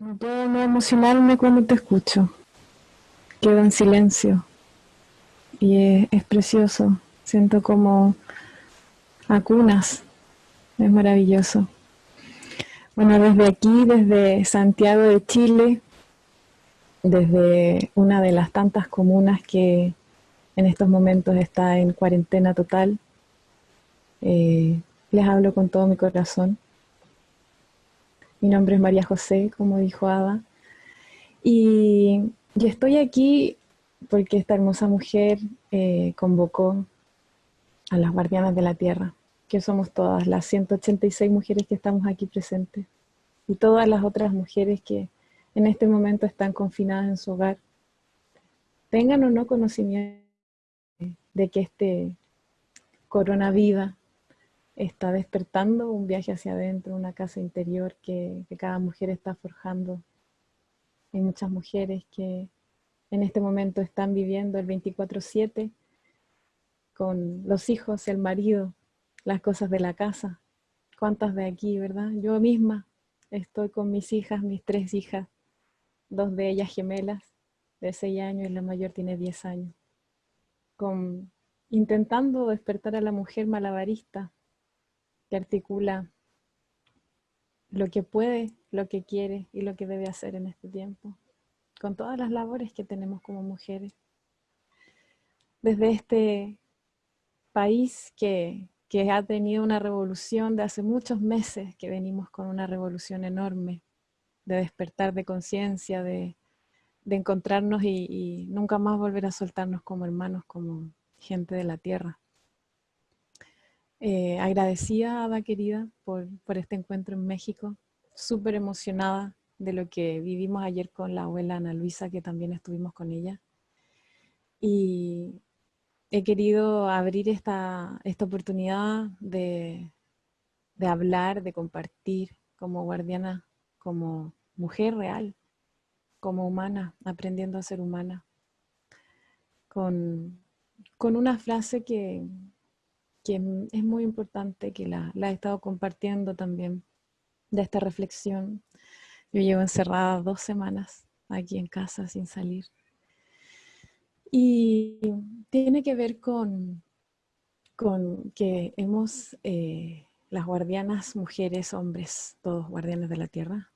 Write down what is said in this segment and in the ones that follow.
No puedo no emocionarme cuando te escucho. Quedo en silencio. Y es, precioso. Siento como acunas. Es maravilloso. Bueno, desde aquí, desde Santiago de Chile, desde una de las tantas comunas que en estos momentos está en cuarentena total, eh, les hablo con todo mi corazón. Mi nombre es María José, como dijo Ada. Y, yo estoy aquí porque esta hermosa mujer eh, convocó a las guardianas de la tierra, que somos todas las 186 mujeres que estamos aquí presentes, y todas las otras mujeres que en este momento están confinadas en su hogar, tengan o no conocimiento de que este coronavirus está despertando un viaje hacia adentro, una casa interior que, cada mujer está forjando. Hay muchas mujeres que en este momento están viviendo el 24-7 con los hijos, el marido, las cosas de la casa. ¿Cuántas de aquí, verdad? Yo misma estoy con mis hijas, mis tres hijas, dos de ellas gemelas, de 6 años y la mayor tiene 10 años. Con, intentando despertar a la mujer malabarista, que articula lo que puede, lo que quiere y lo que debe hacer en este tiempo, con todas las labores que tenemos como mujeres. Desde este país que, ha tenido una revolución de hace muchos meses, que venimos con una revolución enorme, de despertar de conciencia, de, encontrarnos y, y nunca más volver a soltarnos como hermanos, como gente de la tierra. Eh, agradecida, Ada querida, por, este encuentro en México. Súper emocionada de lo que vivimos ayer con la abuela Ana Luisa, que también estuvimos con ella. Y he querido abrir esta, esta oportunidad de, de hablar, de compartir como guardiana, como mujer real, como humana, aprendiendo a ser humana. Con, con una frase que, es muy importante, que la, he estado compartiendo también, de esta reflexión. Yo llevo encerrada dos semanas aquí en casa sin salir. Y tiene que ver con, con que hemos, eh, las guardianas, mujeres, hombres, todos guardianes de la tierra,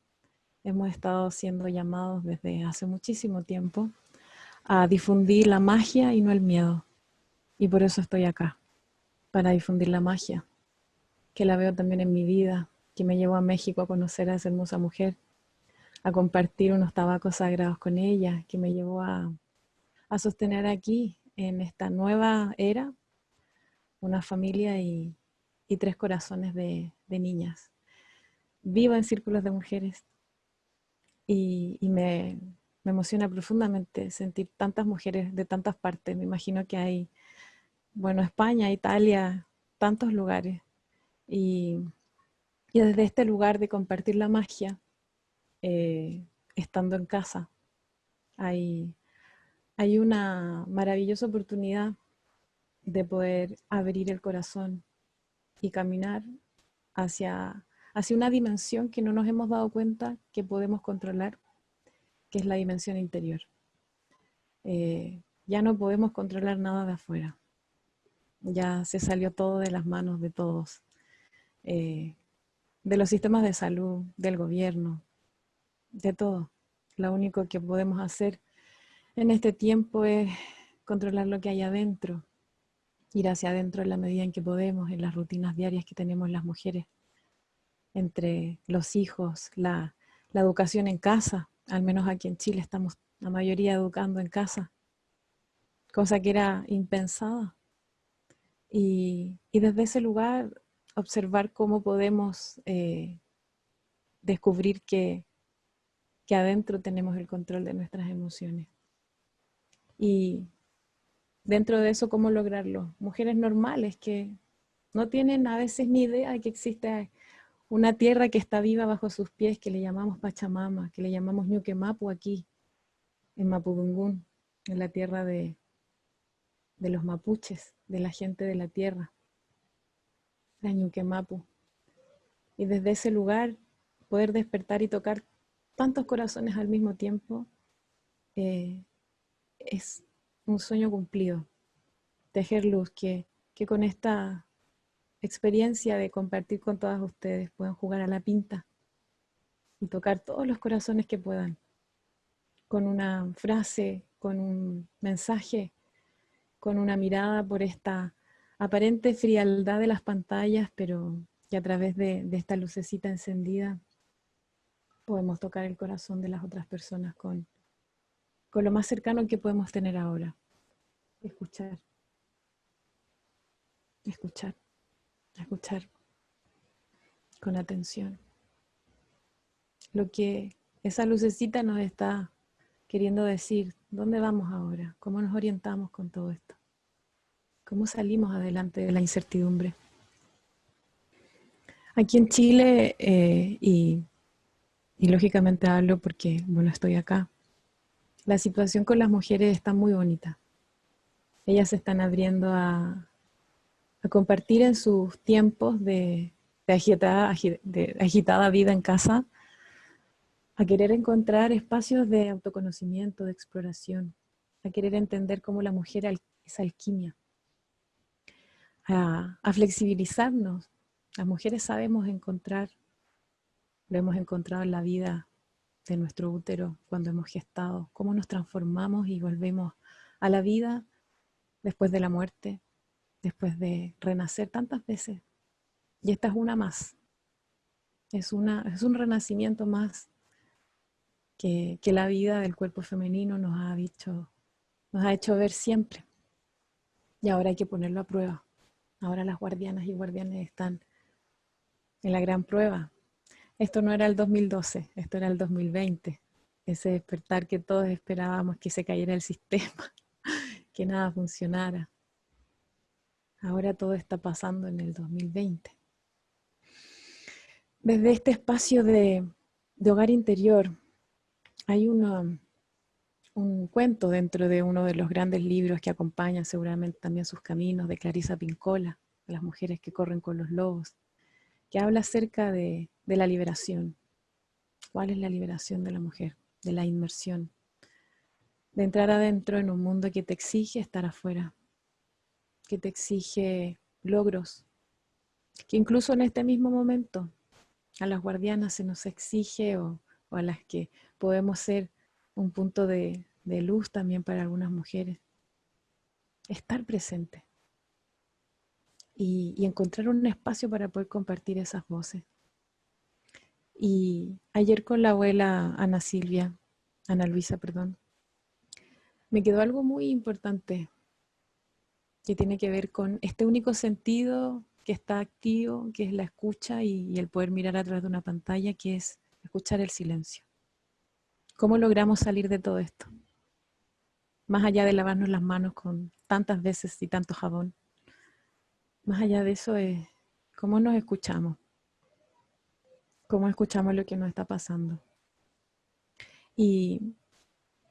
hemos estado siendo llamados desde hace muchísimo tiempo a difundir la magia y no el miedo. Y por eso estoy acá para difundir la magia, que la veo también en mi vida, que me llevó a México a conocer a esa hermosa mujer, a compartir unos tabacos sagrados con ella, que me llevó a, sostener aquí, en esta nueva era, una familia y, tres corazones de, niñas. Vivo en círculos de mujeres y, me, me emociona profundamente sentir tantas mujeres de tantas partes. Me imagino que hay bueno, España, Italia, tantos lugares. Y, desde este lugar de compartir la magia, eh, estando en casa, hay, hay una maravillosa oportunidad de poder abrir el corazón y caminar hacia, hacia una dimensión que no nos hemos dado cuenta que podemos controlar, que es la dimensión interior. Eh, ya no podemos controlar nada de afuera ya se salió todo de las manos de todos, eh, de los sistemas de salud, del gobierno, de todo. Lo único que podemos hacer en este tiempo es controlar lo que hay adentro, ir hacia adentro en la medida en que podemos, en las rutinas diarias que tenemos las mujeres, entre los hijos, la, la educación en casa, al menos aquí en Chile estamos la mayoría educando en casa, cosa que era impensada y, desde ese lugar observar cómo podemos eh, descubrir que, que adentro tenemos el control de nuestras emociones. Y dentro de eso, ¿cómo lograrlo? Mujeres normales que no tienen a veces ni idea de que existe una tierra que está viva bajo sus pies, que le llamamos Pachamama, que le llamamos Ñuquemapu aquí, en Mapudungún, en la tierra de, de los mapuches de la gente de la tierra, la Ñuquemapu. Y desde ese lugar poder despertar y tocar tantos corazones al mismo tiempo, eh, es un sueño cumplido. Tejer luz, que, que con esta experiencia de compartir con todas ustedes puedan jugar a la pinta y tocar todos los corazones que puedan, con una frase, con un mensaje, con una mirada por esta aparente frialdad de las pantallas, pero que a través de, esta lucecita encendida podemos tocar el corazón de las otras personas con, con lo más cercano que podemos tener ahora. Escuchar. Escuchar. Escuchar con atención. Lo que esa lucecita nos está queriendo decir, ¿dónde vamos ahora? ¿Cómo nos orientamos con todo esto? ¿Cómo salimos adelante de la incertidumbre? Aquí en Chile, eh, y, lógicamente hablo porque, bueno, estoy acá, la situación con las mujeres está muy bonita. Ellas se están abriendo a, compartir en sus tiempos de, agitada, de agitada vida en casa, a querer encontrar espacios de autoconocimiento, de exploración, a querer entender cómo la mujer es alquimia, a, flexibilizarnos las mujeres sabemos encontrar, lo hemos encontrado en la vida de nuestro útero cuando hemos gestado, cómo nos transformamos y volvemos a la vida después de la muerte, después de renacer tantas veces. Y esta es una más. Es, una, es un renacimiento más que, la vida del cuerpo femenino nos ha, dicho, nos ha hecho ver siempre. Y ahora hay que ponerlo a prueba. Ahora las guardianas y guardianes están en la gran prueba. Esto no era el 2012, esto era el 2020. Ese despertar que todos esperábamos que se cayera el sistema, que nada funcionara. Ahora todo está pasando en el 2020. Desde este espacio de, hogar interior, hay un cuento dentro de uno de los grandes libros que acompañan seguramente también sus caminos de Clarisa Pincola, de las mujeres que corren con los lobos que habla acerca de, la liberación. ¿Cuál es la liberación de la mujer? De la inmersión. De entrar adentro en un mundo que te exige estar afuera, que te exige logros, que incluso en este mismo momento a las guardianas se nos exige o, a las que podemos ser un punto de luz también para algunas mujeres. Estar presente y, encontrar un espacio para poder compartir esas voces. Y ayer con la abuela Ana Silvia, Ana Luisa, perdón, me quedó algo muy importante que tiene que ver con este único sentido que está activo, que es la escucha y, el poder mirar a través de una pantalla, que es escuchar el silencio. ¿Cómo logramos salir de todo esto? Más allá de lavarnos las manos con tantas veces y tanto jabón, más allá de eso es cómo nos escuchamos, cómo escuchamos lo que nos está pasando. Y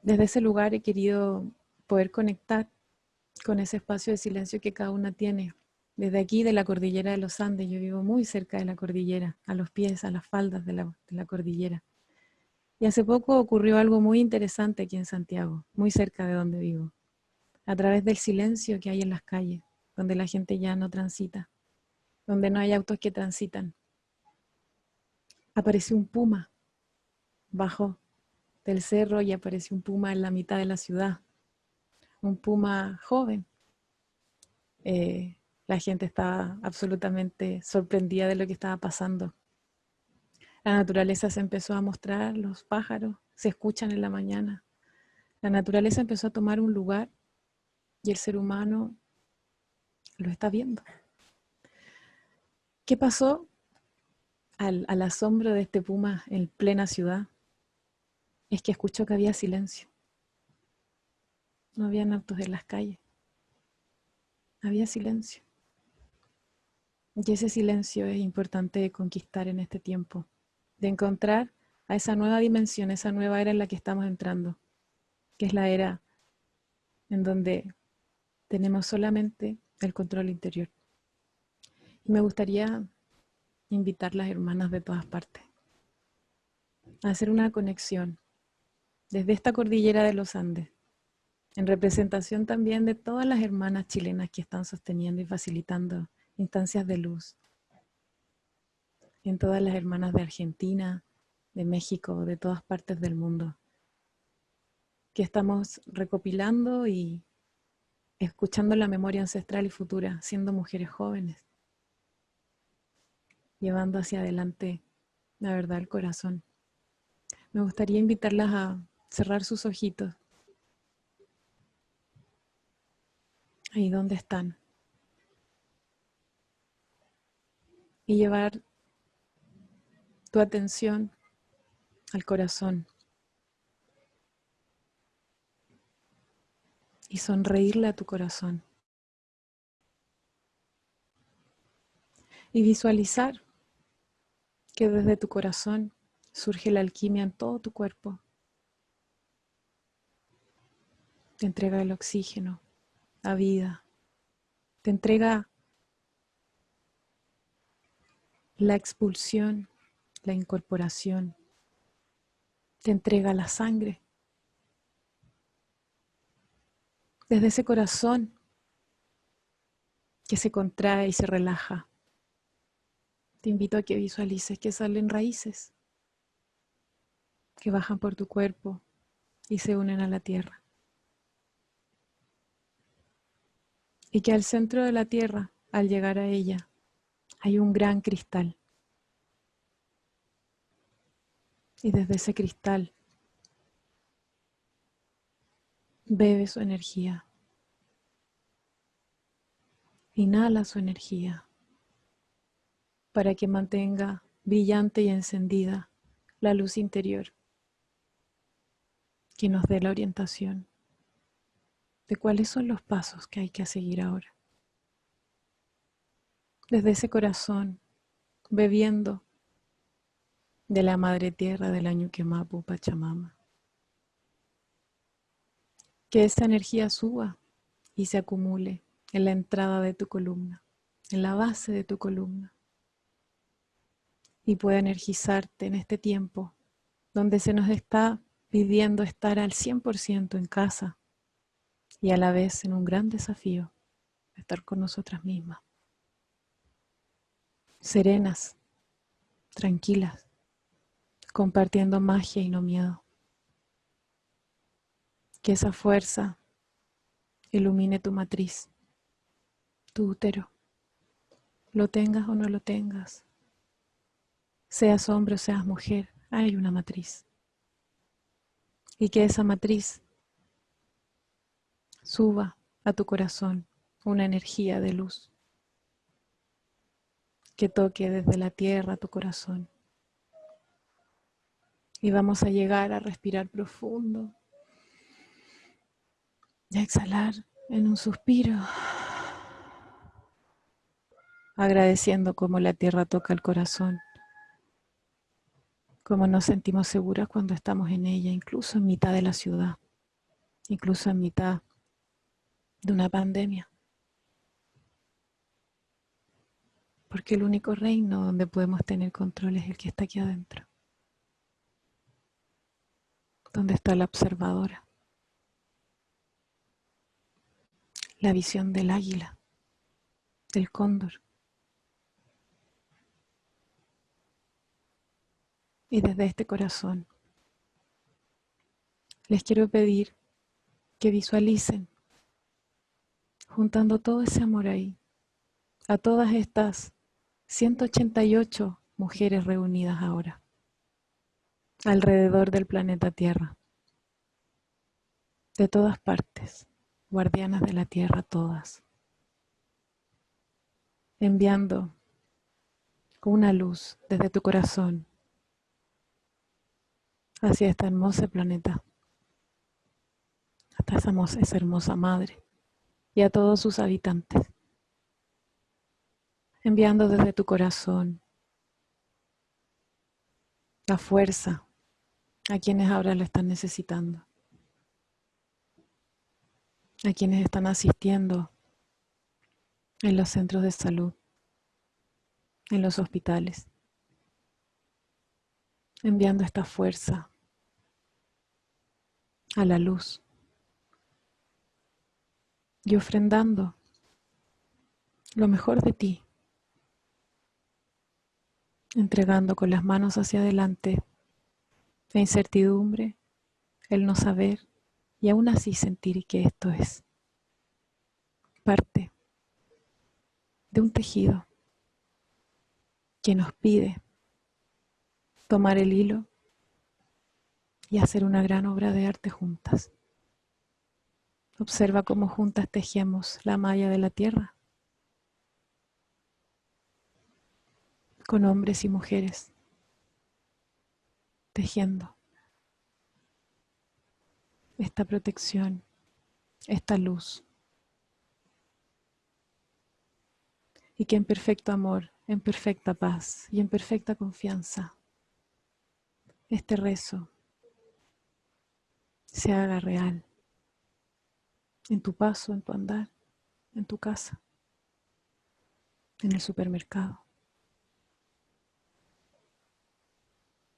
desde ese lugar he querido poder conectar con ese espacio de silencio que cada una tiene. Desde aquí, de la cordillera de los Andes, yo vivo muy cerca de la cordillera, a los pies, a las faldas de la, de la cordillera. Y hace poco ocurrió algo muy interesante aquí en Santiago, muy cerca de donde vivo, a través del silencio que hay en las calles donde la gente ya no transita, donde no hay autos que transitan. Apareció un puma, bajo del cerro y apareció un puma en la mitad de la ciudad, un puma joven. Eh, la gente estaba absolutamente sorprendida de lo que estaba pasando. La naturaleza se empezó a mostrar, los pájaros se escuchan en la mañana. La naturaleza empezó a tomar un lugar y el ser humano lo está viendo. ¿Qué pasó al, asombro de este puma en plena ciudad? Es que escuchó que había silencio. No habían autos en las calles. Había silencio. Y ese silencio es importante conquistar en este tiempo, de encontrar a esa nueva dimensión, esa nueva era en la que estamos entrando, que es la era en donde tenemos solamente el control interior. Y me gustaría invitar las hermanas de todas partes a hacer una conexión desde esta cordillera de los Andes, en representación también de todas las hermanas chilenas que están sosteniendo y facilitando instancias de luz, en todas las hermanas de Argentina, de México, de todas partes del mundo, que estamos recopilando y escuchando la memoria ancestral y futura, siendo mujeres jóvenes, llevando hacia adelante la verdad del corazón. Me gustaría invitarlas a cerrar sus ojitos. Ahí donde están. Y llevar tu atención al corazón. Y sonreírle a tu corazón. Y visualizar que desde tu corazón surge la alquimia en todo tu cuerpo. Te entrega el oxígeno, la vida. Te entrega la expulsión, la incorporación. Te entrega la sangre. Desde ese corazón que se contrae y se relaja, te invito a que visualices que salen raíces que bajan por tu cuerpo y se unen a la tierra. Y que al centro de la tierra, al llegar a ella, hay un gran cristal. Y desde ese cristal bebe su energía. Inhala su energía para que mantenga brillante y encendida la luz interior que nos dé la orientación de cuáles son los pasos que hay que seguir ahora. Desde ese corazón, bebiendo de la madre tierra del año Mapu Pachamama. Que esta energía suba y se acumule en la entrada de tu columna, en la base de tu columna, y pueda energizarte en este tiempo donde se nos está pidiendo estar al 100% en casa y a la vez en un gran desafío, estar con nosotras mismas. Serenas, tranquilas, compartiendo magia y no miedo. Que esa fuerza ilumine tu matriz, tu útero, lo tengas o no lo tengas, seas hombre o seas mujer, hay una matriz y que esa matriz suba a tu corazón una energía de luz que toque desde la tierra tu corazón. Y vamos a llegar a respirar profundo y a exhalar en un suspiro, agradeciendo cómo la tierra toca el corazón cómo nos sentimos seguras cuando estamos en ella, incluso en mitad de la ciudad, incluso en mitad de una pandemia. Porque el único reino donde podemos tener control es el que está aquí adentro. Donde está la observadora. La visión del águila, del cóndor. y desde este corazón les quiero pedir que visualicen juntando todo ese amor ahí a todas estas 188 mujeres reunidas ahora alrededor del planeta Tierra. De todas partes guardianas de la Tierra todas. Enviando una luz desde tu corazón hacia este hermoso planeta, hasta esa, esa hermosa madre y a todos sus habitantes, enviando desde tu corazón la fuerza a quienes ahora lo están necesitando, a quienes están asistiendo en los centros de salud, en los hospitales, enviando esta fuerza a la luz y ofrendando lo mejor de ti, entregando con las manos hacia adelante la incertidumbre, el no saber y aún así sentir que esto es parte de un tejido que nos pide tomar el hilo y hacer una gran obra de arte juntas. Observa cómo juntas tejemos la malla de la tierra con hombres y mujeres tejiendo esta protección, esta luz. Y que en perfecto amor, en perfecta paz y en perfecta confianza, este rezo se haga real en tu paso, en tu andar, en tu casa, en el supermercado,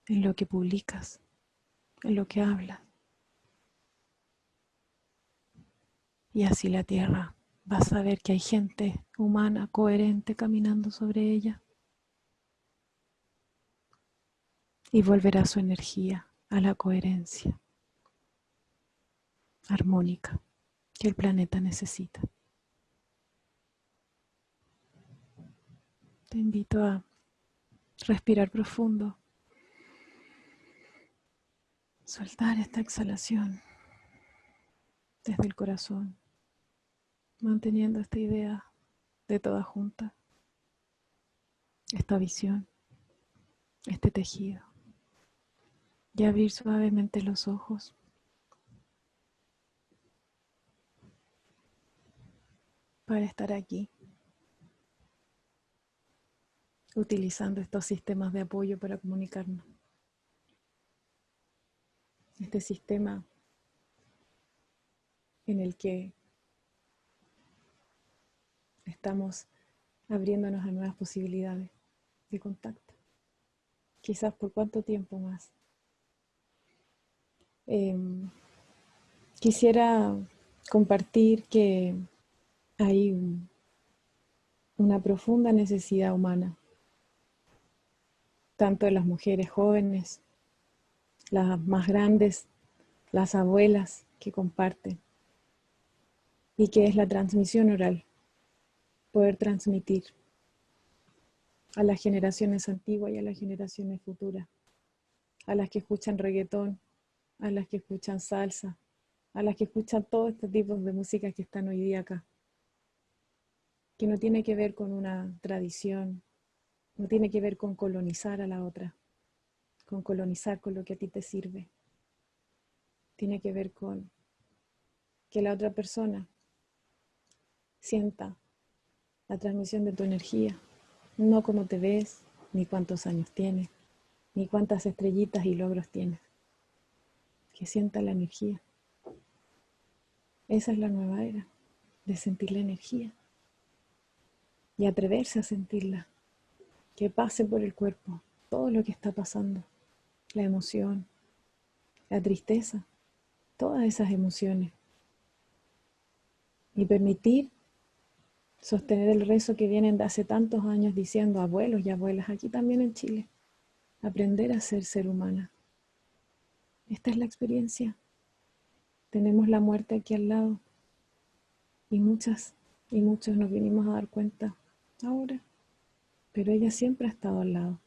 en lo que publicas, en lo que hablas. Y así la tierra va a saber que hay gente humana, coherente, caminando sobre ella. Y volverá su energía a la coherencia armónica que el planeta necesita. Te invito a respirar profundo, soltar esta exhalación desde el corazón, manteniendo esta idea de toda junta, esta visión, este tejido, y abrir suavemente los ojos. para estar aquí, utilizando estos sistemas de apoyo para comunicarnos. Este sistema en el que estamos abriéndonos a nuevas posibilidades de contacto. Quizás por cuánto tiempo más. Em, quisiera compartir que hay una profunda necesidad humana, tanto de las mujeres jóvenes, las más grandes, las abuelas que comparten, y que es la transmisión oral, poder transmitir a las generaciones antiguas y a las generaciones futuras, a las que escuchan reggaetón, a las que escuchan salsa, a las que escuchan todos estos tipos de música que están hoy día acá. Que no tiene que ver con una tradición, no tiene que ver con colonizar a la otra, con colonizar con lo que a ti te sirve. Tiene que ver con que la otra persona sienta la transmisión de tu energía, no cómo te ves, ni cuántos años tienes, ni cuántas estrellitas y logros tienes. Que sienta la energía. Esa es la nueva era, de sentir la energía y atreverse a sentirla, que pase por el cuerpo todo lo que está pasando, la emoción, la tristeza, todas esas emociones. Y permitir sostener el rezo que vienen de hace tantos años diciendo abuelos y abuelas, aquí también en Chile, aprender a ser ser humana. Esta es la experiencia. Tenemos la muerte aquí al lado y muchas y muchos nos vinimos a dar cuenta ahora, pero ella siempre ha estado al lado.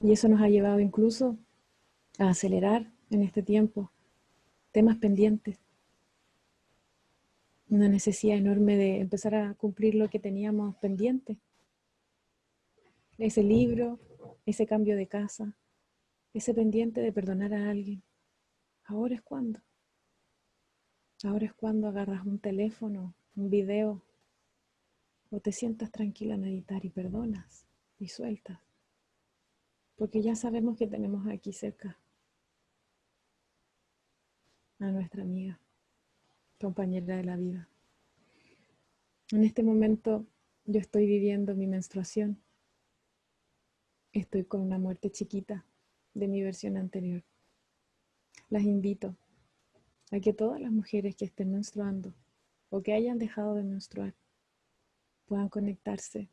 Y eso nos ha llevado incluso a acelerar en este tiempo temas pendientes. Una necesidad enorme de empezar a cumplir lo que teníamos pendiente. Ese libro, ese cambio de casa, ese pendiente de perdonar a alguien. Ahora es cuando. Ahora es cuando agarras un teléfono, un video, o te sientas tranquila a meditar y perdonas y sueltas. Porque ya sabemos que tenemos aquí cerca a nuestra amiga, compañera de la vida. En este momento yo estoy viviendo mi menstruación. Estoy con una muerte chiquita de mi versión anterior. Las invito a que todas las mujeres que estén menstruando o que hayan dejado de menstruar puedan conectarse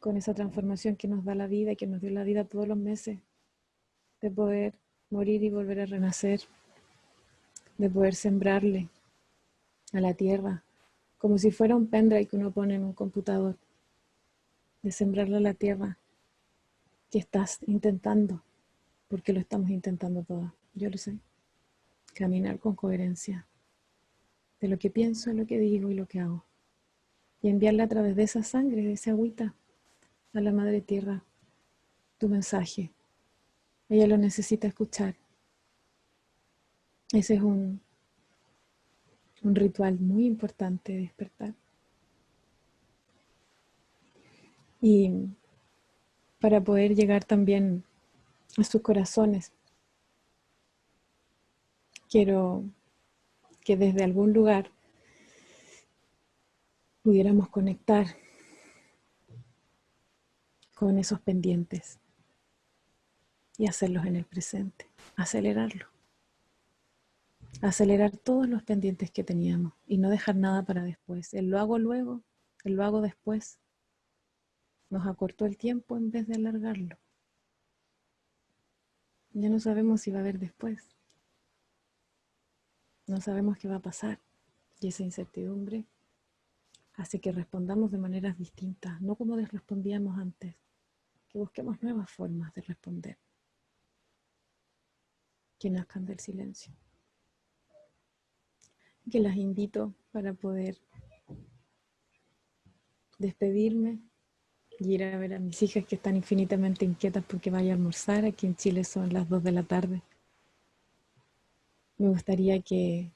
con esa transformación que nos da la vida y que nos dio la vida todos los meses, de poder morir y volver a renacer, de poder sembrarle a la tierra, como si fuera un pendrive que uno pone en un computador, de sembrarle a la tierra que estás intentando, porque lo estamos intentando todas, yo lo sé, caminar con coherencia de lo que pienso, lo que digo y lo que hago, y enviarle a través de esa sangre, de esa agüita, a la Madre Tierra tu mensaje. Ella lo necesita escuchar. Ese es un, un ritual muy importante de despertar. Y para poder llegar también a sus corazones, quiero que desde algún lugar pudiéramos conectar con esos pendientes y hacerlos en el presente, acelerarlo. Acelerar todos los pendientes que teníamos y no dejar nada para después. El lo hago luego, el lo hago después. Nos acortó el tiempo en vez de alargarlo. Ya no sabemos si va a haber después. No sabemos qué va a pasar. Y esa incertidumbre hace que respondamos de maneras distintas, no como respondíamos antes que busquemos nuevas formas de responder que nazcan del silencio. Que las invito para poder despedirme y ir a ver a mis hijas que están infinitamente inquietas porque vaya a almorzar. Aquí en Chile son las 2 de la tarde. Me gustaría que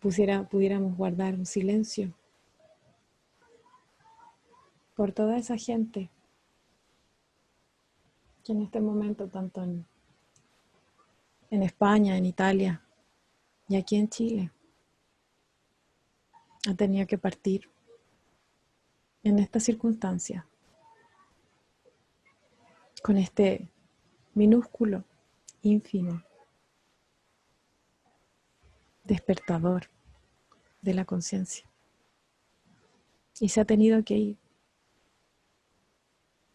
pudiéramos guardar un silencio por toda esa gente que en este momento, tanto en, España, en Italia y aquí en Chile, ha tenido que partir en esta circunstancia, con este minúsculo, ínfimo despertador de la conciencia. Y se ha tenido que ir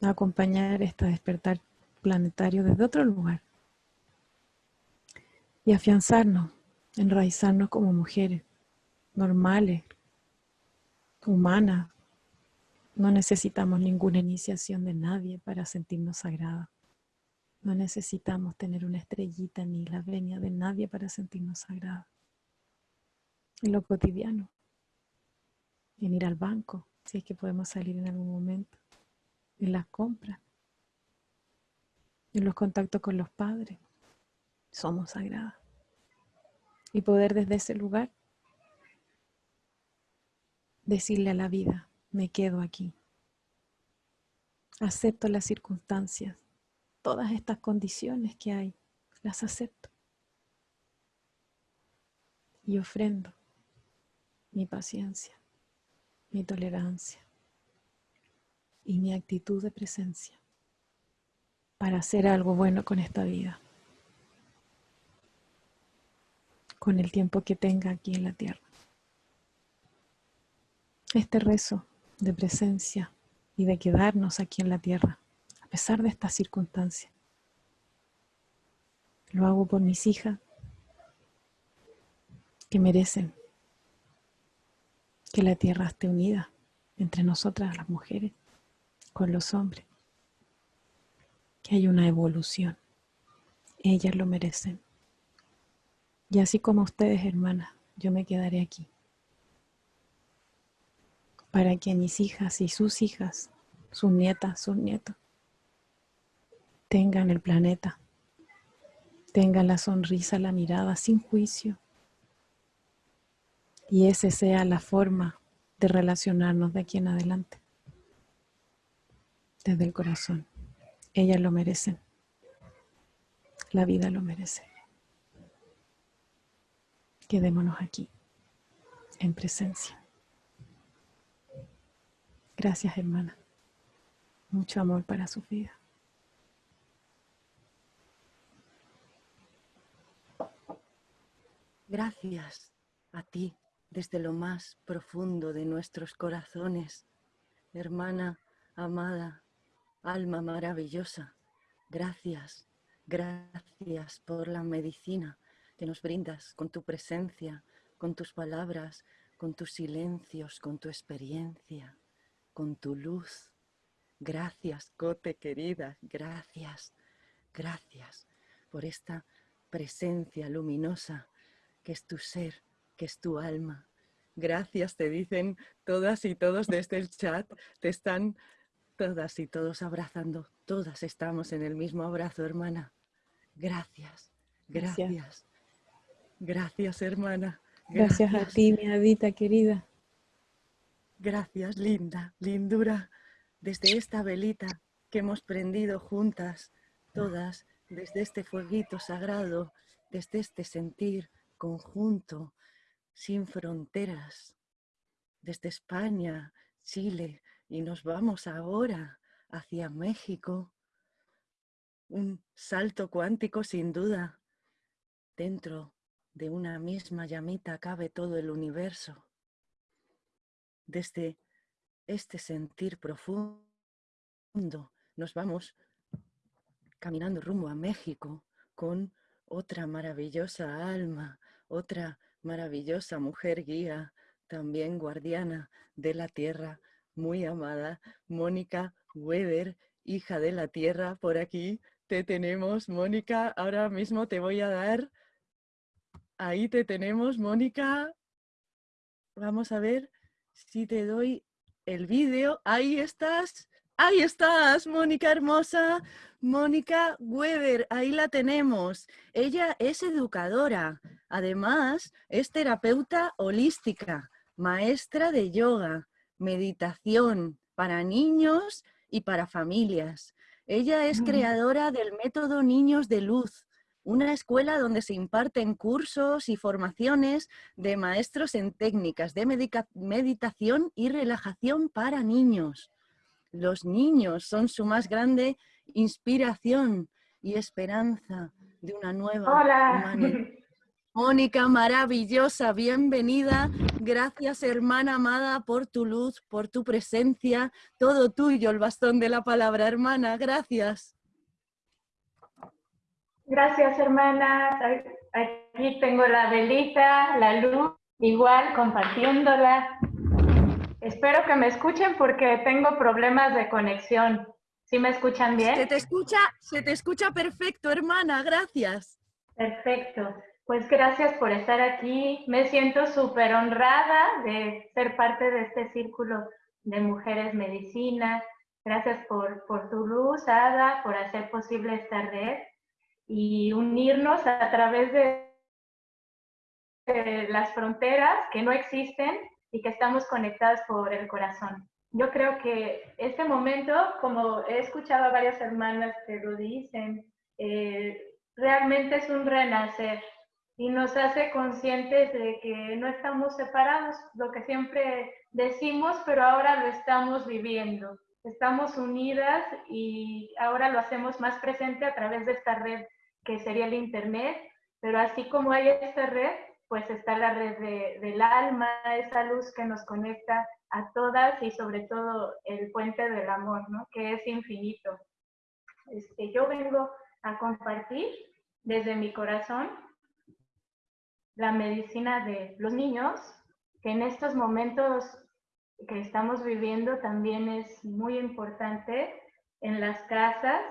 a acompañar esta despertar planetario desde otro lugar y afianzarnos, enraizarnos como mujeres normales, humanas. No necesitamos ninguna iniciación de nadie para sentirnos sagradas. No necesitamos tener una estrellita ni la venia de nadie para sentirnos sagradas. En lo cotidiano, en ir al banco, si es que podemos salir en algún momento, en las compras, en los contactos con los padres. Somos sagradas. Y poder desde ese lugar decirle a la vida, me quedo aquí. Acepto las circunstancias, todas estas condiciones que hay, las acepto. Y ofrendo mi paciencia, mi tolerancia y mi actitud de presencia para hacer algo bueno con esta vida, con el tiempo que tenga aquí en la tierra. Este rezo de presencia y de quedarnos aquí en la tierra, a pesar de estas circunstancias, lo hago por mis hijas que merecen que la tierra esté unida entre nosotras las mujeres con los hombres que hay una evolución. Ellas lo merecen. Y así como ustedes, hermanas, yo me quedaré aquí. Para que mis hijas y sus hijas, sus nietas, sus nietos, tengan el planeta, tengan la sonrisa, la mirada sin juicio. Y ese sea la forma de relacionarnos de aquí en adelante, desde el corazón. Ellas lo merecen. La vida lo merece. Quedémonos aquí, en presencia. Gracias, hermana. Mucho amor para su vida. Gracias a ti desde lo más profundo de nuestros corazones, hermana amada, alma maravillosa. Gracias, gracias por la medicina que nos brindas con tu presencia, con tus palabras, con tus silencios, con tu experiencia, con tu luz. Gracias, Cote querida, gracias, gracias por esta presencia luminosa que es tu ser, que es tu alma. Gracias, te dicen todas y todos desde el chat, te están todas y todos abrazando, todas estamos en el mismo abrazo, hermana. Gracias, gracias, gracias, hermana. Gracias. a ti, mi Adita querida. Gracias, linda, lindura, desde esta velita que hemos prendido juntas, todas, desde este fueguito sagrado, desde este sentir conjunto, sin fronteras, desde España, Chile, y nos vamos ahora hacia México. Un salto cuántico sin duda. Dentro de una misma llamita cabe todo el universo. Desde este sentir profundo nos vamos caminando rumbo a México con otra maravillosa alma, otra maravillosa mujer guía, también guardiana de la tierra, muy amada, Mónica Weber, hija de la tierra, por aquí te tenemos, Mónica, ahora mismo te voy a dar, ahí te tenemos, Mónica, vamos a ver si te doy el vídeo, ahí estás, ahí estás, Mónica hermosa, Mónica Weber, ahí la tenemos. Ella es educadora, además es terapeuta holística, maestra de yoga, meditación para niños y para familias. Ella es creadora del método Niños de Luz, una escuela donde se imparten cursos y formaciones de maestros en técnicas de meditación y relajación para niños. Los niños son su más grande inspiración y esperanza de una nueva humanidad. Mónica, maravillosa, bienvenida. Gracias, hermana amada, por tu luz, por tu presencia. Todo tuyo, el bastón de la palabra, hermana. Gracias. Gracias, hermanas. Aquí tengo la velita, la luz, igual compartiéndola. Espero que me escuchen porque tengo problemas de conexión. ¿Sí me escuchan bien? Se te escucha, se te escucha perfecto, hermana. Gracias. Perfecto. Pues gracias por estar aquí. Me siento súper honrada de ser parte de este círculo de mujeres medicina. Gracias por, por tu luz, Ada, por hacer posible esta red y unirnos a través de, las fronteras que no existen y que estamos conectadas por el corazón. Yo creo que este momento, como he escuchado a varias hermanas que lo dicen, eh, realmente es un renacer y nos hace conscientes de que no estamos separados, lo que siempre decimos, pero ahora lo estamos viviendo. Estamos unidas y ahora lo hacemos más presente a través de esta red que sería el Internet, pero así como hay esta red, pues está la red del alma, esa luz que nos conecta a todas y sobre todo el puente del amor, ¿no? que es infinito. Este, yo vengo a compartir desde mi corazón la medicina de los niños, que en estos momentos que estamos viviendo también es muy importante en las casas.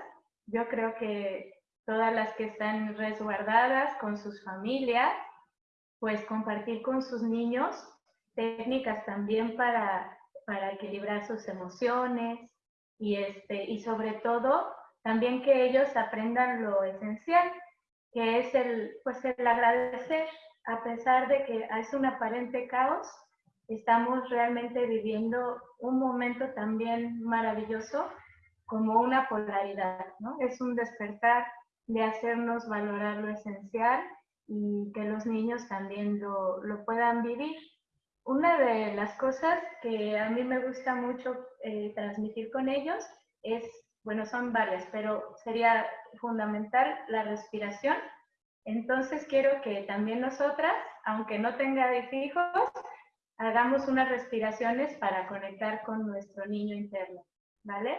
Yo creo que todas las que están resguardadas con sus familias, pues compartir con sus niños técnicas también para, para equilibrar sus emociones y, este, y sobre todo también que ellos aprendan lo esencial, que es el, pues el agradecer, a pesar de que es un aparente caos, estamos realmente viviendo un momento también maravilloso como una polaridad, ¿no? Es un despertar de hacernos valorar lo esencial y que los niños también lo, lo puedan vivir. Una de las cosas que a mí me gusta mucho eh, transmitir con ellos es, bueno, son varias, pero sería fundamental la respiración Entonces quiero que también nosotras, aunque no tengáis hijos, hagamos unas respiraciones para conectar con nuestro niño interno, ¿vale?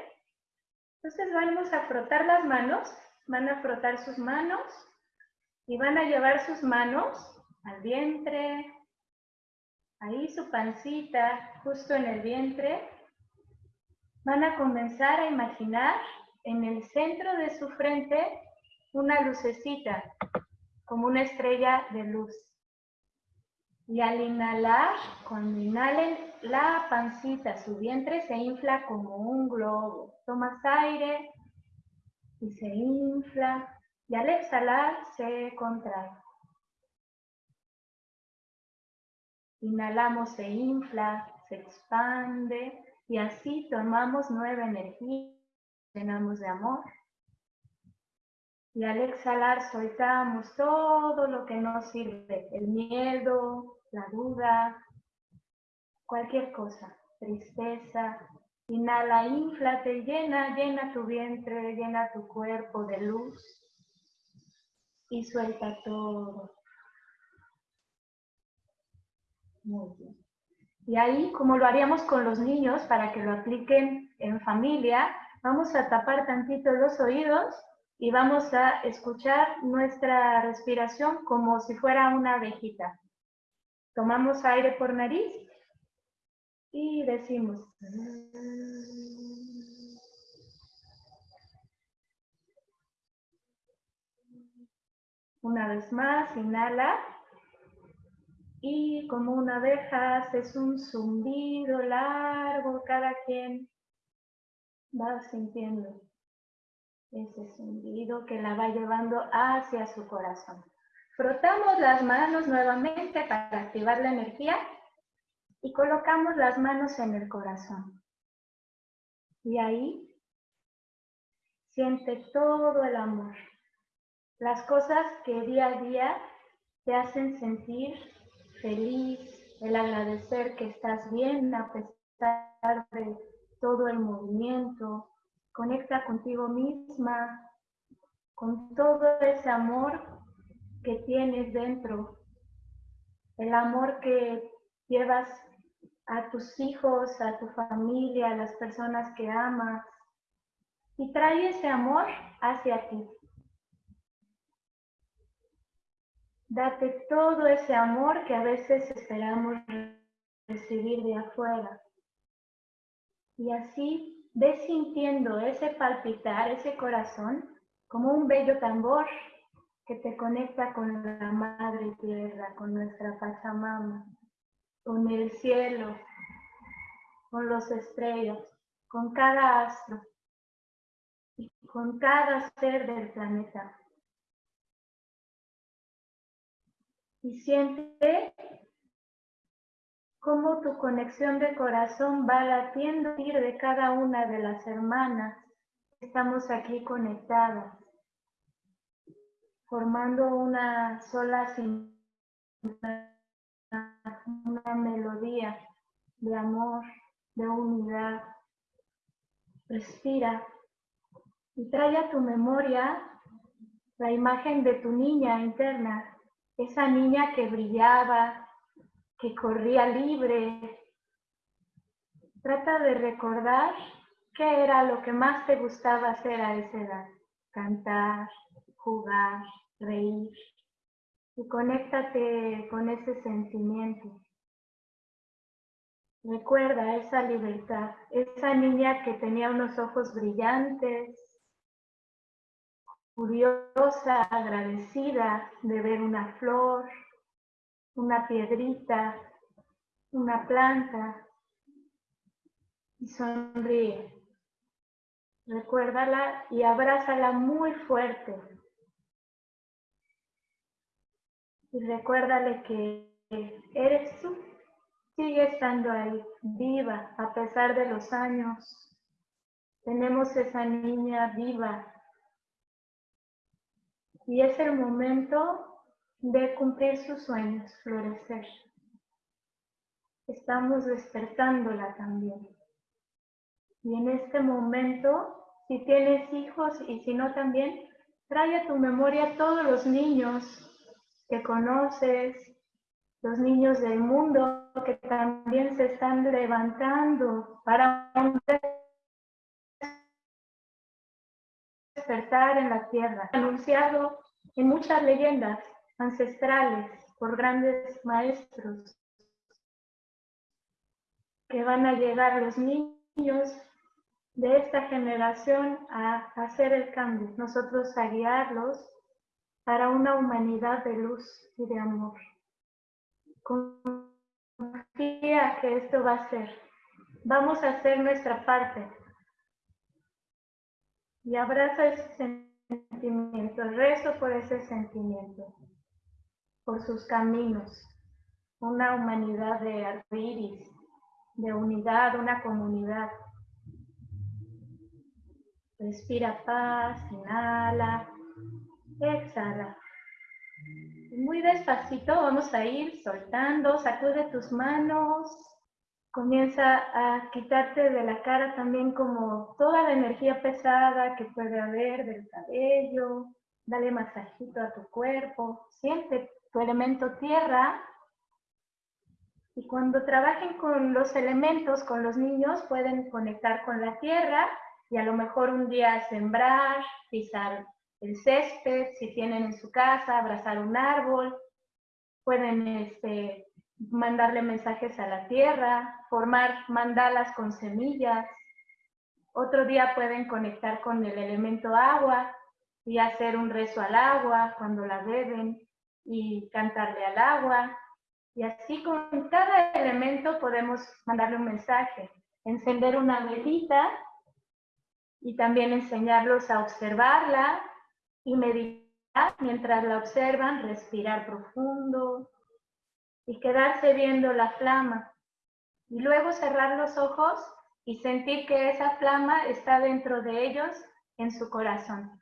Entonces vamos a frotar las manos, van a frotar sus manos y van a llevar sus manos al vientre, ahí su pancita, justo en el vientre. Van a comenzar a imaginar en el centro de su frente una lucecita, como una estrella de luz. Y al inhalar, cuando inhalen la pancita, su vientre se infla como un globo. Tomas aire y se infla. Y al exhalar se contrae. Inhalamos, se infla, se expande y así tomamos nueva energía, llenamos de amor. Y al exhalar soltamos todo lo que nos sirve, el miedo, la duda, cualquier cosa, tristeza. Inhala, inflate, llena, llena tu vientre, llena tu cuerpo de luz y suelta todo. Muy bien. Y ahí, como lo haríamos con los niños para que lo apliquen en familia, vamos a tapar tantito los oídos y vamos a escuchar nuestra respiración como si fuera una abejita. Tomamos aire por nariz y decimos. Una vez más, inhala. Y como una abeja haces un zumbido largo, cada quien va sintiendo ese zumbido que la va llevando hacia su corazón. Frotamos las manos nuevamente para activar la energía y colocamos las manos en el corazón. Y ahí siente todo el amor. Las cosas que día a día te hacen sentir feliz, el agradecer que estás bien a pesar de todo el movimiento, Conecta contigo misma, con todo ese amor que tienes dentro, el amor que llevas a tus hijos, a tu familia, a las personas que amas, y trae ese amor hacia ti. Date todo ese amor que a veces esperamos recibir de afuera. Y así Ves sintiendo ese palpitar, ese corazón, como un bello tambor que te conecta con la Madre Tierra, con nuestra Pachamama, con el cielo, con los estrellas, con cada astro y con cada ser del planeta. Y siente cómo tu conexión de corazón va latiendo de cada una de las hermanas. Estamos aquí conectadas, formando una sola una melodía de amor, de unidad. Respira y trae a tu memoria la imagen de tu niña interna, esa niña que brillaba, que corría libre. Trata de recordar qué era lo que más te gustaba hacer a esa edad. Cantar, jugar, reír. Y conéctate con ese sentimiento. Recuerda esa libertad, esa niña que tenía unos ojos brillantes, curiosa, agradecida de ver una flor, una piedrita, una planta y sonríe. Recuérdala y abrázala muy fuerte. Y recuérdale que eres tú. Sigue estando ahí, viva, a pesar de los años. Tenemos esa niña viva. Y es el momento de cumplir sus sueños, florecer. Estamos despertándola también. Y en este momento, si tienes hijos y si no también, Trae a tu memoria todos los niños que conoces, los niños del mundo que también se están levantando para despertar en la tierra, anunciado en muchas leyendas ancestrales por grandes maestros, que van a llegar los niños de esta generación a hacer el cambio, nosotros a guiarlos para una humanidad de luz y de amor. Confía que esto va a ser. Vamos a hacer nuestra parte. Y abraza ese sentimiento, rezo por ese sentimiento, por sus caminos, una humanidad de arcoíris, de unidad, una comunidad. Respira paz, inhala, exhala. Muy despacito vamos a ir soltando, sacude tus manos, comienza a quitarte de la cara también como toda la energía pesada que puede haber del cabello, dale masajito a tu cuerpo, siente elemento tierra y cuando trabajen con los elementos, con los niños, pueden conectar con la tierra y a lo mejor un día sembrar, pisar el césped, si tienen en su casa, abrazar un árbol, pueden este, mandarle mensajes a la tierra, formar mandalas con semillas. Otro día pueden conectar con el elemento agua y hacer un rezo al agua cuando la beben y cantarle al agua. Y así con cada elemento podemos mandarle un mensaje, encender una velita y también enseñarlos a observarla y meditar mientras la observan, respirar profundo, y quedarse viendo la flama. Y luego cerrar los ojos y sentir que esa flama está dentro de ellos en su corazón.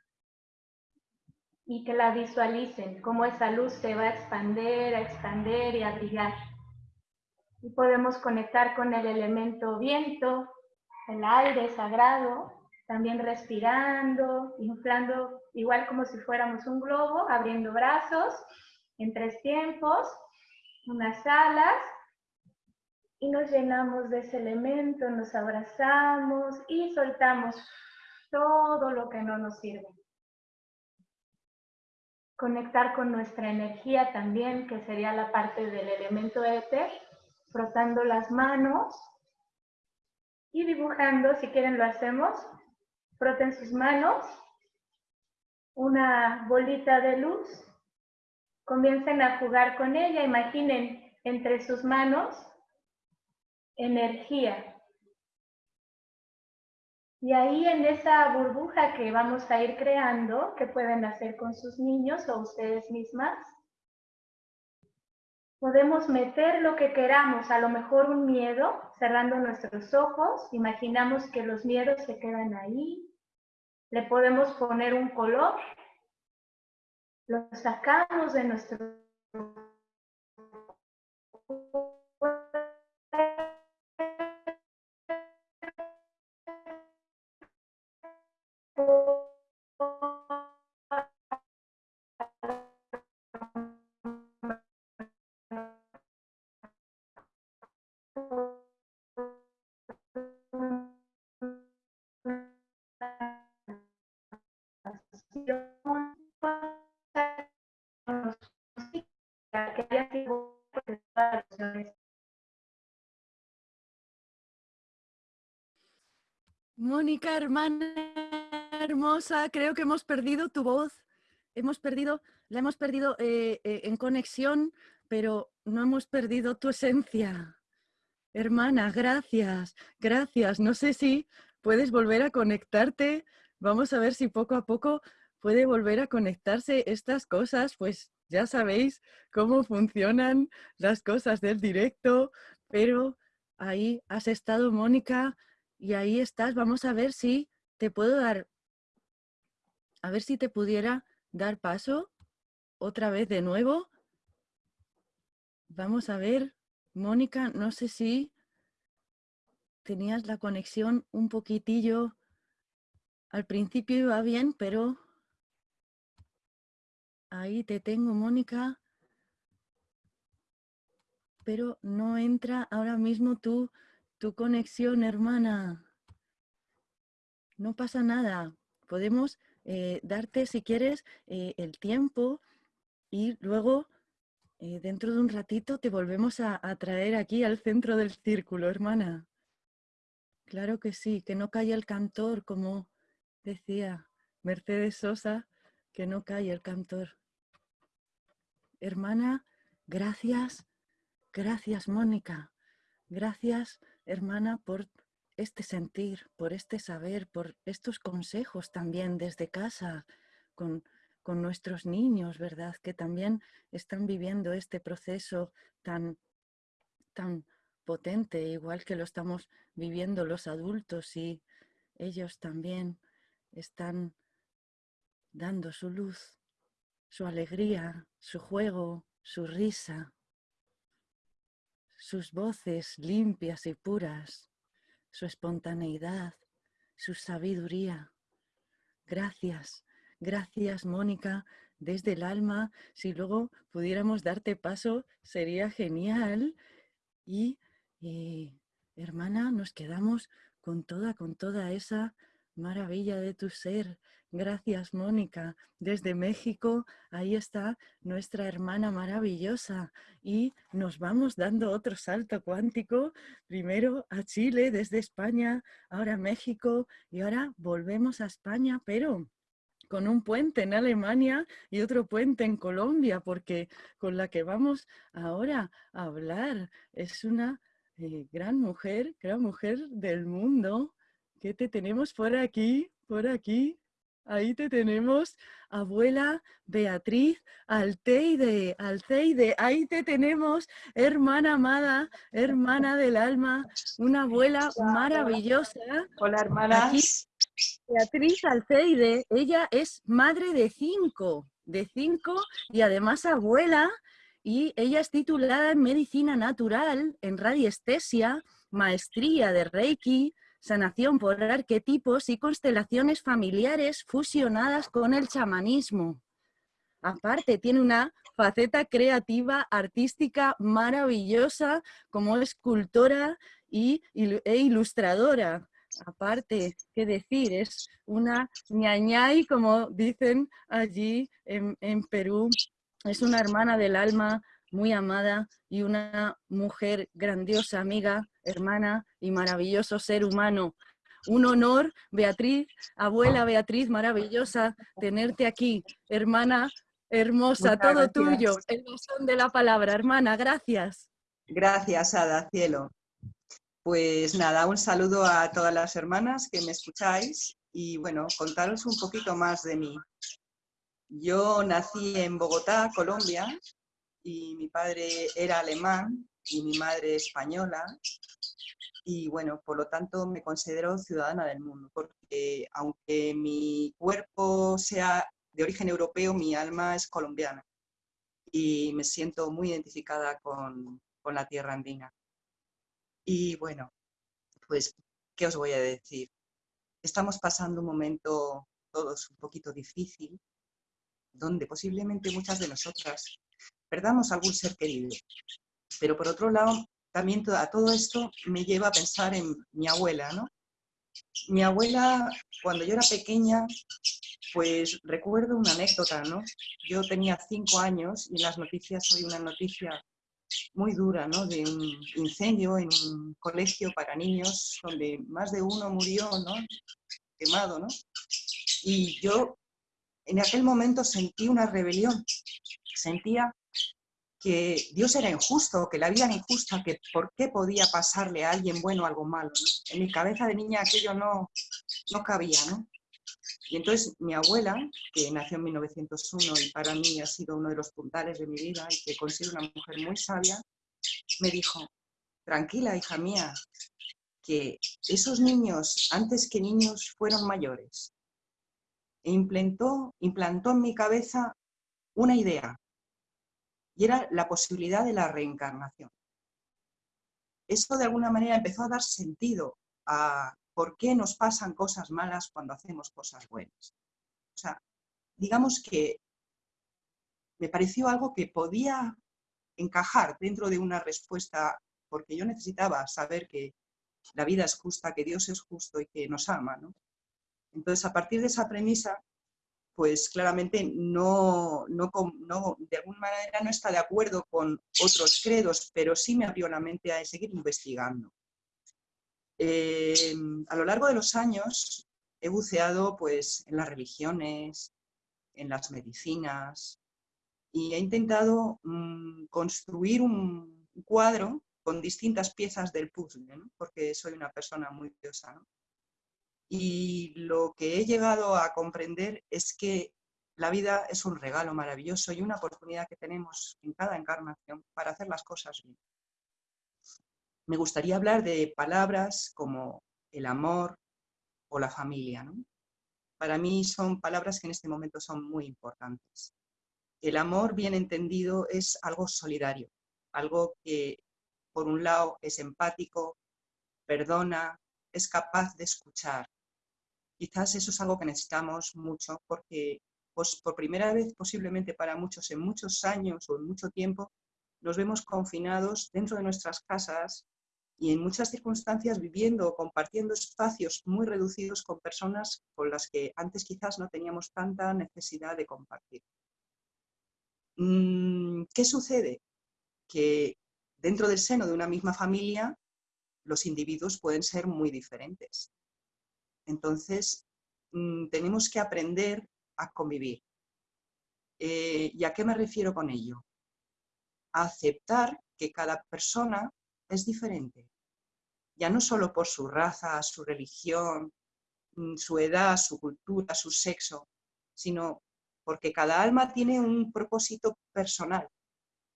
Y que la visualicen, cómo esa luz se va a expander, a expander y a brillar. Y podemos conectar con el elemento viento, el aire sagrado, también respirando, inflando, igual como si fuéramos un globo, abriendo brazos en tres tiempos unas alas y nos llenamos de ese elemento, nos abrazamos y soltamos todo lo que no nos sirve. Conectar con nuestra energía también, que sería la parte del elemento éter, frotando las manos y dibujando, si quieren lo hacemos, froten sus manos, una bolita de luz Comiencen a jugar con ella, imaginen entre sus manos energía. Y ahí en esa burbuja que vamos a ir creando, que pueden hacer con sus niños o ustedes mismas, podemos meter lo que queramos, a lo mejor un miedo, cerrando nuestros ojos, imaginamos que los miedos se quedan ahí, le podemos poner un color lo sacamos de nuestro Mónica, hermana hermosa, creo que hemos perdido tu voz. Hemos perdido, la hemos perdido eh, eh, en conexión, pero no hemos perdido tu esencia. Hermana, gracias, gracias. No sé si puedes volver a conectarte. Vamos a ver si poco a poco puede volver a conectarse estas cosas, pues ya sabéis cómo funcionan las cosas del directo, pero ahí has estado, Mónica, y ahí estás. Vamos a ver si te puedo dar, a ver si te pudiera dar paso otra vez de nuevo. Vamos a ver, Mónica, no sé si tenías la conexión un poquitillo, al principio iba bien, pero ahí te tengo, Mónica. Pero no entra ahora mismo tu, tu conexión, hermana. No pasa nada. Podemos eh, darte, si quieres, eh, el tiempo y luego, eh, dentro de un ratito, te volvemos a, a traer aquí al centro del círculo, hermana. Claro que sí, que no caiga el cantor, como decía Mercedes Sosa, que no cae el cantor. Hermana, gracias, gracias Mónica, gracias hermana por este sentir, por este saber, por estos consejos también desde casa con, con nuestros niños, ¿verdad? Que también están viviendo este proceso tan, tan potente, igual que lo estamos viviendo los adultos y ellos también están dando su luz, su alegría, su juego, su risa, sus voces limpias y puras, su espontaneidad, su sabiduría. Gracias, gracias Mónica, desde el alma. Si luego pudiéramos darte paso, sería genial. Y, y hermana, nos quedamos con toda, con toda esa maravilla de tu ser, Gracias, Mónica. Desde México, ahí está nuestra hermana maravillosa. Y nos vamos dando otro salto cuántico, primero a Chile, desde España, ahora México, y ahora volvemos a España, pero con un puente en Alemania y otro puente en Colombia, porque con la que vamos ahora a hablar es una eh, gran mujer, gran mujer del mundo. ¿Qué te tenemos por aquí? Por aquí. Ahí te tenemos, abuela Beatriz Alteide, Alteide, ahí te tenemos, hermana amada, hermana del alma, una abuela maravillosa. Hola, hermana. Beatriz Alteide, ella es madre de cinco, de cinco y además abuela, y ella es titulada en Medicina Natural, en Radiestesia, maestría de Reiki, sanación por arquetipos y constelaciones familiares fusionadas con el chamanismo. Aparte, tiene una faceta creativa, artística maravillosa como escultora y, e ilustradora. Aparte, qué decir, es una ñañay, como dicen allí en, en Perú, es una hermana del alma muy amada y una mujer grandiosa, amiga, hermana y maravilloso ser humano. Un honor, Beatriz, abuela Beatriz, maravillosa, tenerte aquí, hermana hermosa, todo tuyo, el son de la palabra, hermana, gracias. Gracias, Ada, cielo. Pues nada, un saludo a todas las hermanas que me escucháis y bueno, contaros un poquito más de mí. Yo nací en Bogotá, Colombia, y mi padre era alemán y mi madre española y bueno, por lo tanto me considero ciudadana del mundo, porque aunque mi cuerpo sea de origen europeo, mi alma es colombiana y me siento muy identificada con, con la tierra andina. Y bueno, pues, ¿qué os voy a decir? Estamos pasando un momento todos un poquito difícil, donde posiblemente muchas de nosotras perdamos algún ser querido. Pero por otro lado, también a todo esto me lleva a pensar en mi abuela, ¿no? Mi abuela, cuando yo era pequeña, pues recuerdo una anécdota, ¿no? Yo tenía cinco años y en las noticias hoy una noticia muy dura, ¿no? De un incendio en un colegio para niños donde más de uno murió, ¿no? Quemado, ¿no? Y yo en aquel momento sentí una rebelión, sentía que Dios era injusto, que la vida era injusta, que por qué podía pasarle a alguien bueno algo malo. En mi cabeza de niña aquello no, no cabía. ¿no? Y entonces mi abuela, que nació en 1901 y para mí ha sido uno de los puntales de mi vida y que considero una mujer muy sabia, me dijo, tranquila hija mía, que esos niños, antes que niños, fueron mayores. E implantó, implantó en mi cabeza una idea, y era la posibilidad de la reencarnación. Eso de alguna manera empezó a dar sentido a por qué nos pasan cosas malas cuando hacemos cosas buenas. O sea, digamos que me pareció algo que podía encajar dentro de una respuesta, porque yo necesitaba saber que la vida es justa, que Dios es justo y que nos ama. Entonces, a partir de esa premisa, pues claramente no, no, de alguna manera no está de acuerdo con otros credos, pero sí me abrió la mente a seguir investigando. Eh, a lo largo de los años he buceado pues, en las religiones, en las medicinas, y he intentado mm, construir un cuadro con distintas piezas del puzzle, porque soy una persona muy curiosa. Y lo que he llegado a comprender es que la vida es un regalo maravilloso y una oportunidad que tenemos en cada encarnación para hacer las cosas bien. Me gustaría hablar de palabras como el amor o la familia. Para mí son palabras que en este momento son muy importantes. El amor bien entendido es algo solidario, algo que por un lado es empático, perdona, es capaz de escuchar, Quizás eso es algo que necesitamos mucho porque pues, por primera vez, posiblemente para muchos en muchos años o en mucho tiempo, nos vemos confinados dentro de nuestras casas y en muchas circunstancias viviendo o compartiendo espacios muy reducidos con personas con las que antes quizás no teníamos tanta necesidad de compartir. Mm, ¿Qué sucede? Que dentro del seno de una misma familia los individuos pueden ser muy diferentes. Entonces, mm, tenemos que aprender a convivir. Eh, ¿Y a qué me refiero con ello? A aceptar que cada persona es diferente. Ya no solo por su raza, su religión, mm, su edad, su cultura, su sexo, sino porque cada alma tiene un propósito personal.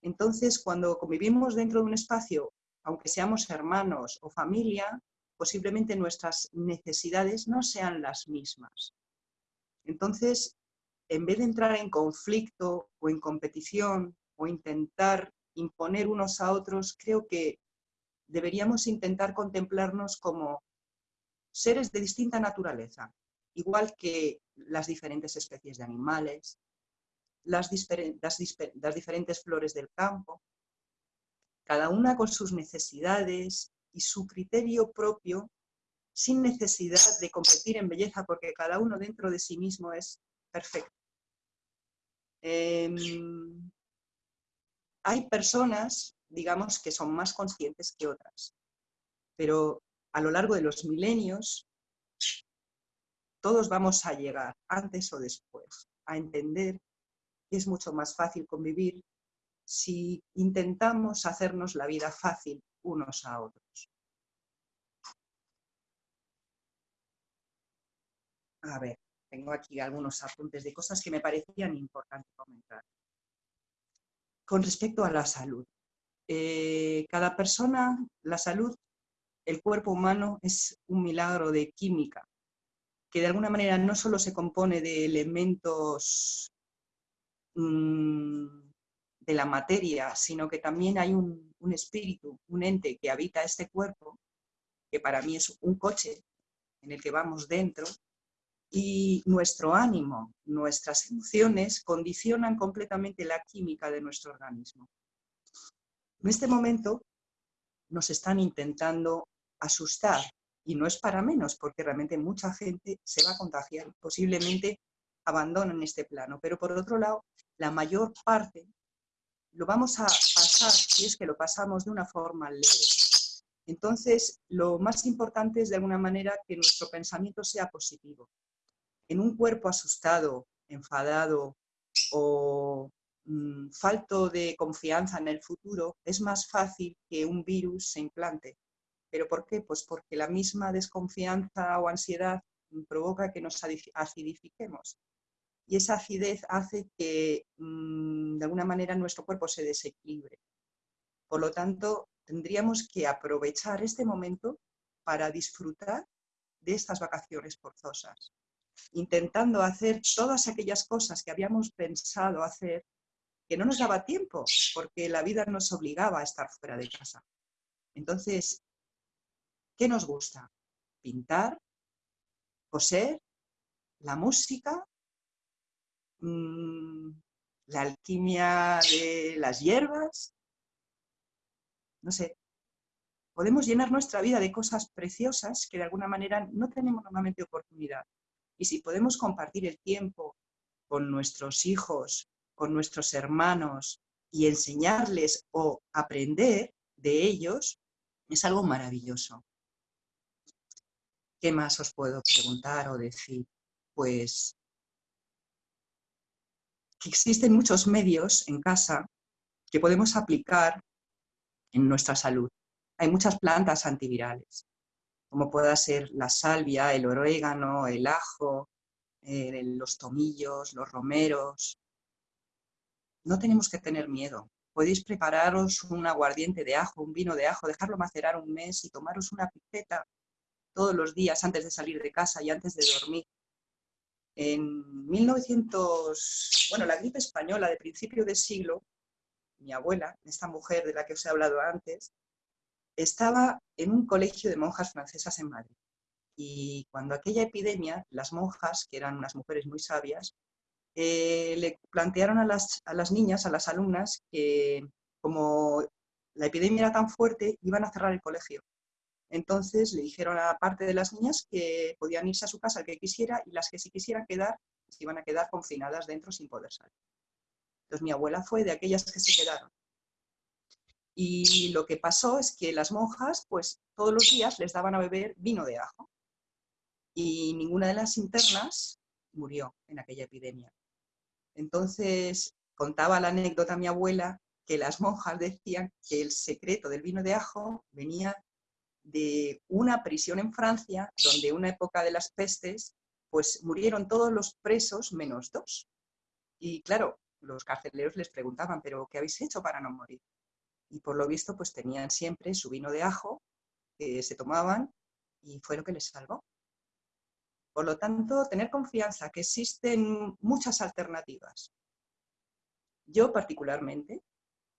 Entonces, cuando convivimos dentro de un espacio, aunque seamos hermanos o familia, posiblemente nuestras necesidades no sean las mismas. Entonces, en vez de entrar en conflicto o en competición o intentar imponer unos a otros, creo que deberíamos intentar contemplarnos como seres de distinta naturaleza, igual que las diferentes especies de animales, las, las diferentes flores del campo, cada una con sus necesidades, y su criterio propio sin necesidad de competir en belleza, porque cada uno dentro de sí mismo es perfecto. Em, hay personas, digamos, que son más conscientes que otras, pero a lo largo de los milenios todos vamos a llegar, antes o después, a entender que es mucho más fácil convivir si intentamos hacernos la vida fácil unos a otros. A ver, tengo aquí algunos apuntes de cosas que me parecían importantes comentar. Con respecto a la salud. Eh, cada persona, la salud, el cuerpo humano es un milagro de química, que de alguna manera no solo se compone de elementos mm, de la materia, sino que también hay un, espíritu, un ente que habita este cuerpo, que para mí es un coche en el que vamos dentro, y nuestro ánimo, nuestras emociones condicionan completamente la química de nuestro organismo. En este momento nos están intentando asustar y no es para menos porque realmente mucha gente se va a contagiar, posiblemente abandonan este plano, pero por otro lado, la mayor parte lo vamos a pasar si es que lo pasamos de una forma leve. Entonces, lo más importante es de alguna manera que nuestro pensamiento sea positivo. En un cuerpo asustado, enfadado o mm, falto de confianza en el futuro, es más fácil que un virus se implante. ¿Pero por qué? Pues porque la misma desconfianza o ansiedad provoca que nos acidifiquemos y esa acidez hace que mm, de alguna manera nuestro cuerpo se desequilibre. Por lo tanto, tendríamos que aprovechar este momento para disfrutar de estas vacaciones forzosas, intentando hacer todas aquellas cosas que habíamos pensado hacer que no nos daba tiempo, porque la vida nos obligaba a estar fuera de casa. Entonces, ¿qué nos gusta? Pintar, coser, la música, Mm, la alquimia de las hierbas. No sé, podemos llenar nuestra vida de cosas preciosas que de alguna manera no tenemos normalmente oportunidad. Y si podemos compartir el tiempo con nuestros hijos, con nuestros hermanos y enseñarles o aprender de ellos, es algo maravilloso. ¿Qué más os puedo preguntar o decir? Pues que existen muchos medios en casa que podemos aplicar en nuestra salud. Hay muchas plantas antivirales, como pueda ser la salvia, el orégano, el ajo, eh, los tomillos, los romeros. No tenemos que tener miedo. Podéis prepararos un aguardiente de ajo, un vino de ajo, dejarlo macerar un mes y tomaros una pipeta todos los días antes de salir de casa y antes de dormir. En 1900, bueno, la gripe española de principio de siglo, mi abuela, esta mujer de la que os he hablado antes, estaba en un colegio de monjas francesas en Madrid. Y cuando aquella epidemia, las monjas, que eran unas mujeres muy sabias, eh, le plantearon a las, a las niñas, a las alumnas, que como la epidemia era tan fuerte, iban a cerrar el colegio. Entonces le dijeron a parte de las niñas que podían irse a su casa el que quisiera y las que sí quisieran quedar, se iban a quedar confinadas dentro sin poder salir. Entonces mi abuela fue de aquellas que se quedaron. Y lo que pasó es que las monjas, pues todos los días les daban a beber vino de ajo. Y ninguna de las internas murió en aquella epidemia. Entonces contaba la anécdota mi abuela que las monjas decían que el secreto del vino de ajo venía de una prisión en Francia, donde una época de las pestes, pues murieron todos los presos menos dos. Y claro, los carceleros les preguntaban, ¿pero qué habéis hecho para no morir? Y por lo visto, pues tenían siempre su vino de ajo, que se tomaban, y fue lo que les salvó. Por lo tanto, tener confianza que existen muchas alternativas. Yo particularmente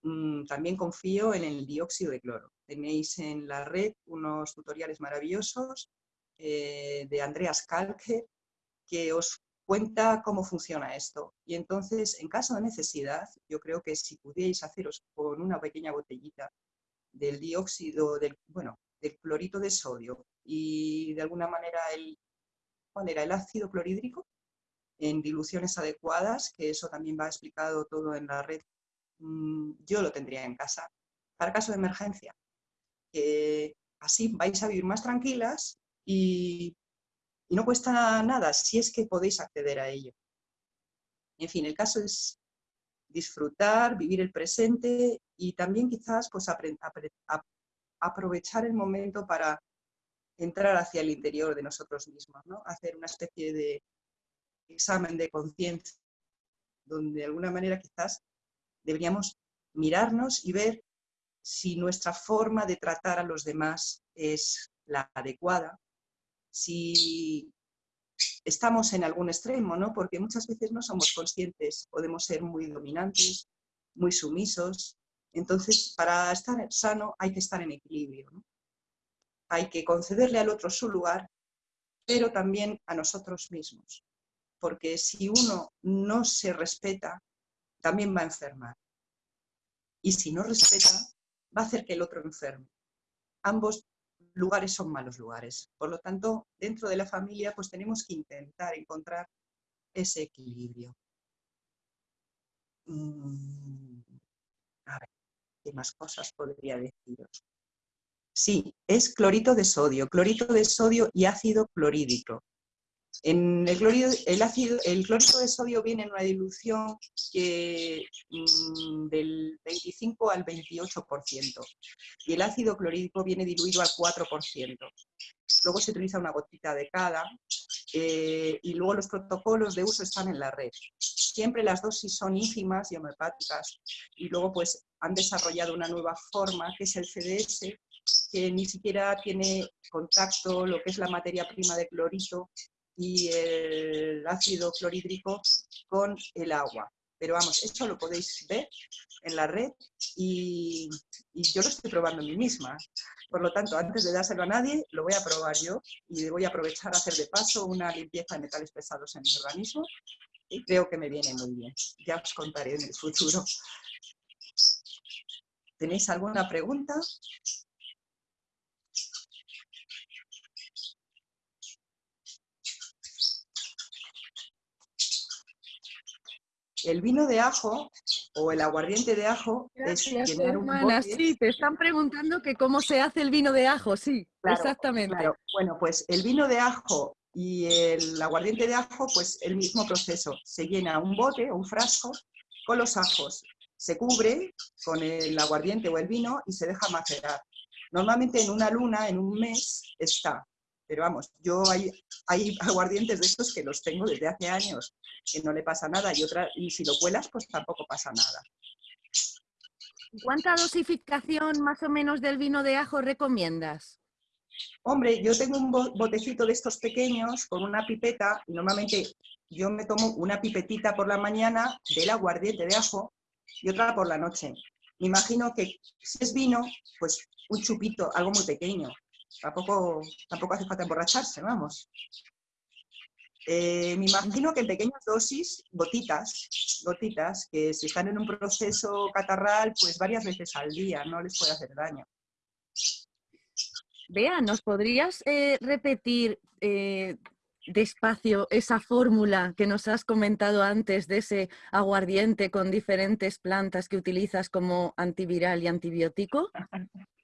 Mm, también confío en el dióxido de cloro. Tenéis en la red unos tutoriales maravillosos eh, de Andreas Kalke que os cuenta cómo funciona esto. Y entonces, en caso de necesidad, yo creo que si pudierais haceros con una pequeña botellita del dióxido, del, bueno, del clorito de sodio y de alguna manera el, el ácido clorhídrico en diluciones adecuadas, que eso también va explicado todo en la red Mm, yo lo tendría en casa para caso de emergencia. así vais a vivir más tranquilas y, no cuesta nada si es que podéis acceder a ello. En fin, el caso es disfrutar, vivir el presente y también quizás pues, aprovechar el momento para entrar hacia el interior de nosotros mismos, ¿no? hacer una especie de examen de conciencia, donde de alguna manera quizás deberíamos mirarnos y ver si nuestra forma de tratar a los demás es la adecuada, si estamos en algún extremo, ¿no? porque muchas veces no somos conscientes, podemos ser muy dominantes, muy sumisos, entonces para estar sano hay que estar en equilibrio. Hay que concederle al otro su lugar, pero también a nosotros mismos, porque si uno no se respeta, también va a enfermar. Y si no respeta, va a hacer que el otro enferme. Ambos lugares son malos lugares. Por lo tanto, dentro de la familia, pues tenemos que intentar encontrar ese equilibrio. Mm, a ver, ¿qué más cosas podría deciros? Sí, es clorito de sodio, clorito de sodio y ácido clorhídrico. El, clorito de sodio viene en una dilución mm, del 25 al 28% y el ácido clorhídrico viene diluido al 4%. Luego se utiliza una gotita de cada eh, y luego los protocolos de uso están en la red. Siempre las dosis son ínfimas y homeopáticas y luego pues han desarrollado una nueva forma que es el CDS que ni siquiera tiene contacto lo que es la materia prima de clorito y el ácido clorhídrico con el agua. Pero vamos, eso lo podéis ver en la red y, yo lo estoy probando en mí misma. Por lo tanto, antes de dárselo a nadie, lo voy a probar yo y voy a aprovechar a hacer de paso una limpieza de metales pesados en mi organismo y creo que me viene muy bien. Ya os contaré en el futuro. ¿Tenéis alguna pregunta? El vino de ajo o el aguardiente de ajo es llenar un bote. Sí, te están preguntando que cómo se hace el vino de ajo, sí, exactamente. Bueno, pues el vino de ajo y el aguardiente de ajo, pues el mismo proceso. Se llena un bote o un frasco con los ajos, se cubre con el aguardiente o el vino y se deja macerar. Normalmente en una luna, en un mes, está. Pero vamos, yo hay, hay aguardientes de estos que los tengo desde hace años, que no le pasa nada, y, otra, y si lo cuelas, pues tampoco pasa nada. ¿Cuánta dosificación más o menos del vino de ajo recomiendas? Hombre, yo tengo un botecito de estos pequeños con una pipeta, y normalmente yo me tomo una pipetita por la mañana del aguardiente de ajo y otra por la noche. Me imagino que si es vino, pues un chupito, algo muy pequeño, Tampoco, tampoco hace falta emborracharse, vamos. Eh, me imagino que en pequeñas dosis, gotitas, gotitas, que si están en un proceso catarral, pues varias veces al día, no les puede hacer daño. Vea, ¿nos podrías eh, repetir eh, despacio esa fórmula que nos has comentado antes de ese aguardiente con diferentes plantas que utilizas como antiviral y antibiótico?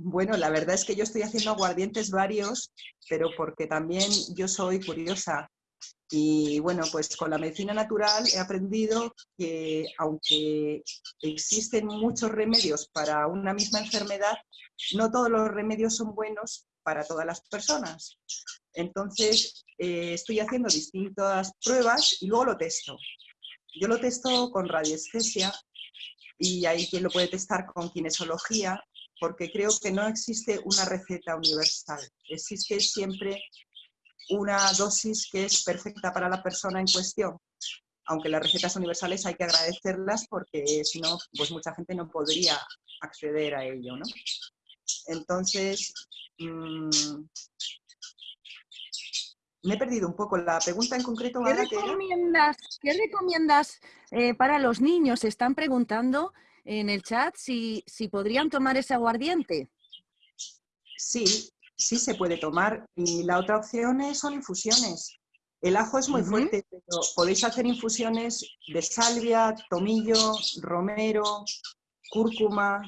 Bueno, la verdad es que yo estoy haciendo aguardientes varios, pero porque también yo soy curiosa. Y bueno, pues con la medicina natural he aprendido que aunque existen muchos remedios para una misma enfermedad, no todos los remedios son buenos para todas las personas. Entonces, eh, estoy haciendo distintas pruebas y luego lo testo. Yo lo testo con radiestesia y hay quien lo puede testar con kinesiología porque creo que no existe una receta universal. Existe siempre una dosis que es perfecta para la persona en cuestión. Aunque las recetas universales hay que agradecerlas porque si no, pues mucha gente no podría acceder a ello, ¿no? Entonces, mm, me he perdido un poco. La pregunta en concreto... ¿Qué recomiendas, ¿qué recomiendas eh, para los niños? Se están preguntando en el chat si, si podrían tomar ese aguardiente. Sí, sí se puede tomar. Y la otra opción es, son infusiones. El ajo es muy fuerte, pero podéis hacer infusiones de salvia, tomillo, romero, cúrcuma.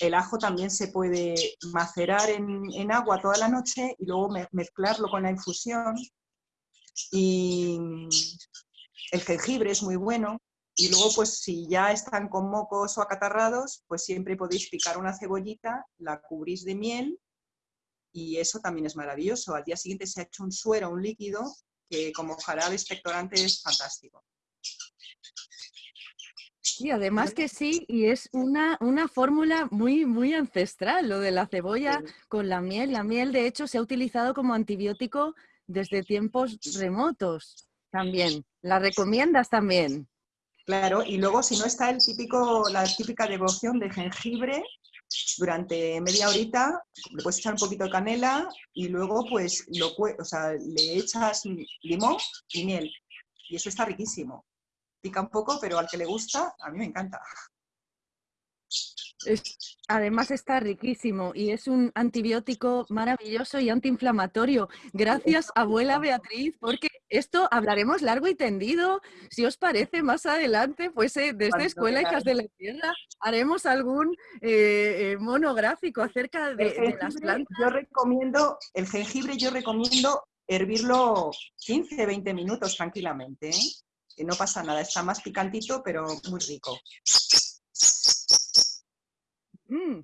El ajo también se puede macerar en, en agua toda la noche y luego mezclarlo con la infusión. Y el jengibre es muy bueno. Y luego, pues si ya están con mocos o acatarrados, pues siempre podéis picar una cebollita, la cubrís de miel y eso también es maravilloso. Al día siguiente se ha hecho un suero, un líquido, que como jarabe expectorante es fantástico. Y además que sí, y es una, una fórmula muy, muy ancestral, lo de la cebolla con la miel. La miel, de hecho, se ha utilizado como antibiótico desde tiempos remotos también. ¿La recomiendas también? Claro, y luego si no está el típico, la típica devoción de jengibre, durante media horita le puedes echar un poquito de canela y luego pues lo, o sea, le echas limón y miel. Y eso está riquísimo. Pica un poco, pero al que le gusta, a mí me encanta además está riquísimo y es un antibiótico maravilloso y antiinflamatorio. Gracias, abuela Beatriz, porque esto hablaremos largo y tendido. Si os parece, más adelante, pues eh, desde Escuela Hijas de la Tierra haremos algún eh, eh, monográfico acerca de, las plantas. Yo recomiendo, el jengibre yo recomiendo hervirlo 15, 20 minutos tranquilamente, que no pasa nada, está más picantito, pero muy rico. Mm,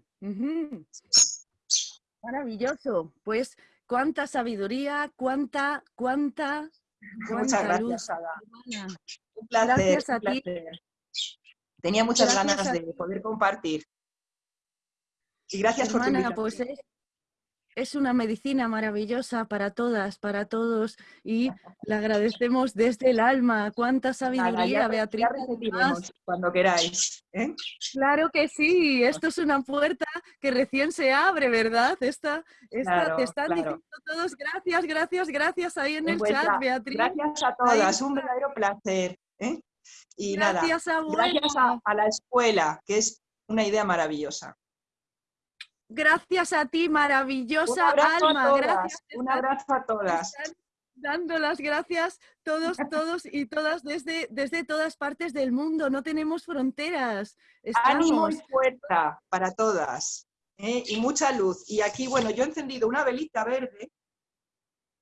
Maravilloso. Pues cuánta sabiduría, cuánta, cuánta, Muchas gracias, Ada. Un placer. Gracias a ti. Tenía muchas ganas de poder compartir. Y gracias por tu invitación. Pues es una medicina maravillosa para todas, para todos y le agradecemos desde el alma. Cuánta sabiduría, Beatriz. cuando queráis. ¿eh? Claro que sí, esto es una puerta que recién se abre, ¿verdad? Esta, esta te están diciendo todos gracias, gracias, gracias ahí en el chat, Beatriz. Gracias a todas, un verdadero placer. ¿eh? Y gracias, nada, gracias a la escuela, que es una idea maravillosa. Gracias a ti, maravillosa alma. Gracias. Un abrazo a todas. Dando las gracias todos, todos y todas desde, desde todas partes del mundo. No tenemos fronteras. Ánimo y fuerza para todas. ¿eh? Y mucha luz. Y aquí, bueno, yo he encendido una velita verde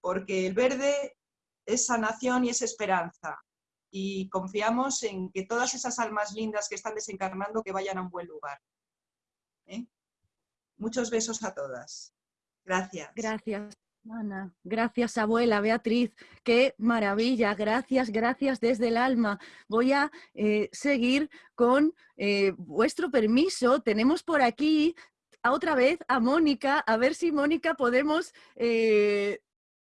porque el verde es sanación y es esperanza. Y confiamos en que todas esas almas lindas que están desencarnando que vayan a un buen lugar. Muchos besos a todas. Gracias. Gracias. Ana. Gracias, abuela Beatriz. Qué maravilla. Gracias, gracias desde el alma. Voy a eh, seguir con eh, vuestro permiso. Tenemos por aquí otra vez a Mónica. A ver si, Mónica, podemos eh,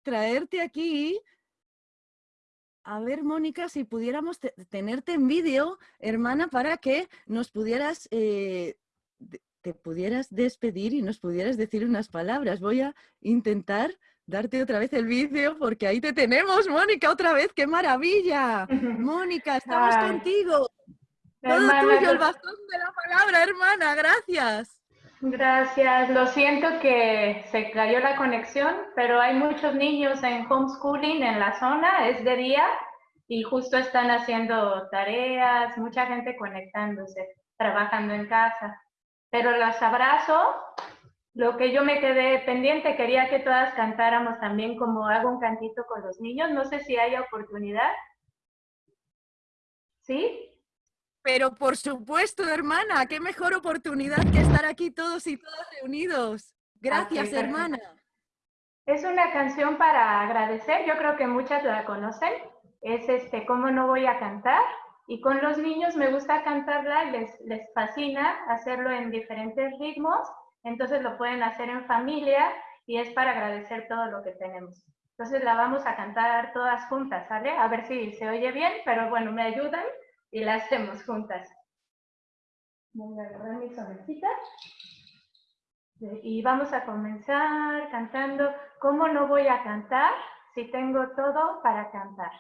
traerte aquí. A ver, Mónica, si pudiéramos tenerte en vídeo, hermana, para que nos pudieras te pudieras despedir y nos pudieras decir unas palabras. Voy a intentar darte otra vez el vídeo porque ahí te tenemos, Mónica, otra vez. ¡Qué maravilla! Mónica, estamos contigo. Todo tuyo, el bastón de la palabra, hermana. Gracias. Gracias. Lo siento que se cayó la conexión, pero hay muchos niños en homeschooling en la zona, es de día y justo están haciendo tareas, mucha gente conectándose, trabajando en casa pero las abrazo. Lo que yo me quedé pendiente, quería que todas cantáramos también como hago un cantito con los niños. No sé si hay oportunidad. ¿Sí? Pero por supuesto, hermana, qué mejor oportunidad que estar aquí todos y todas reunidos. Gracias, hermana. Es una canción para agradecer, yo creo que muchas la conocen. Es este, ¿Cómo no voy a cantar? Y con los niños me gusta cantarla, les, les fascina hacerlo en diferentes ritmos, entonces lo pueden hacer en familia y es para agradecer todo lo que tenemos. Entonces la vamos a cantar todas juntas, ¿sale? A ver si se oye bien, pero bueno, me ayudan y la hacemos juntas. Voy a agarrar mis sonecitas. Y vamos a comenzar cantando ¿Cómo no voy a cantar si tengo todo para cantar?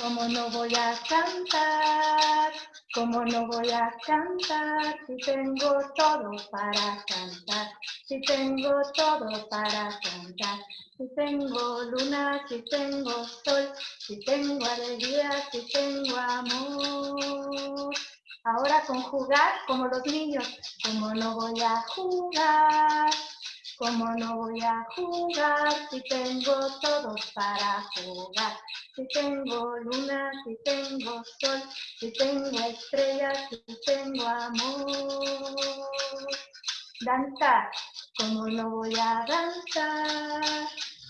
¿Cómo no voy a cantar? ¿Cómo no voy a cantar? Si tengo todo para cantar, si tengo todo para cantar. Si tengo luna, si tengo sol, si tengo alegría, si tengo amor. Ahora con jugar como los niños, ¿cómo no voy a jugar? ¿Cómo no voy a jugar si tengo todo para jugar? Si tengo luna, si tengo sol, si tengo estrellas, si tengo amor. Danzar, ¿cómo no voy a danzar?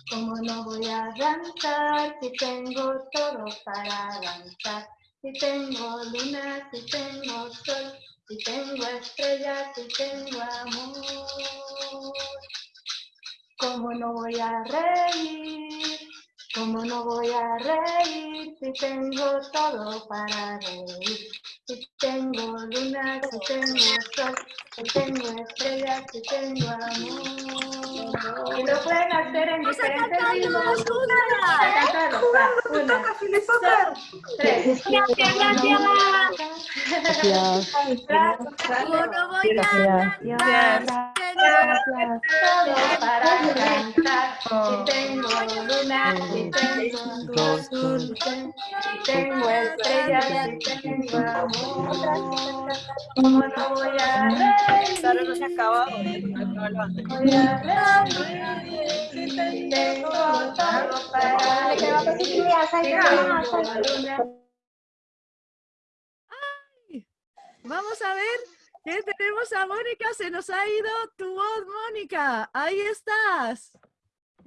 ¿Cómo no voy a danzar si tengo todo para danzar? Si tengo luna, si tengo sol, si tengo estrellas, si tengo amor. ¿Cómo no voy a reír? ¿Cómo no voy a reír si tengo todo para reír? Si tengo luna, si tengo sol, si tengo estrellas, si tengo amor. Y lo pueden hacer en diferentes ritmos. Cantarlo. Una, dos, tres. Gracias, gracias. Gracias. no voy a Si tengo luna, si tengo si tengo estrellas, tengo. ¿Cómo no se. Si tengo. Vamos a ver ¿Qué tenemos a Mónica? Se nos ha ido tu voz, Mónica. Ahí estás.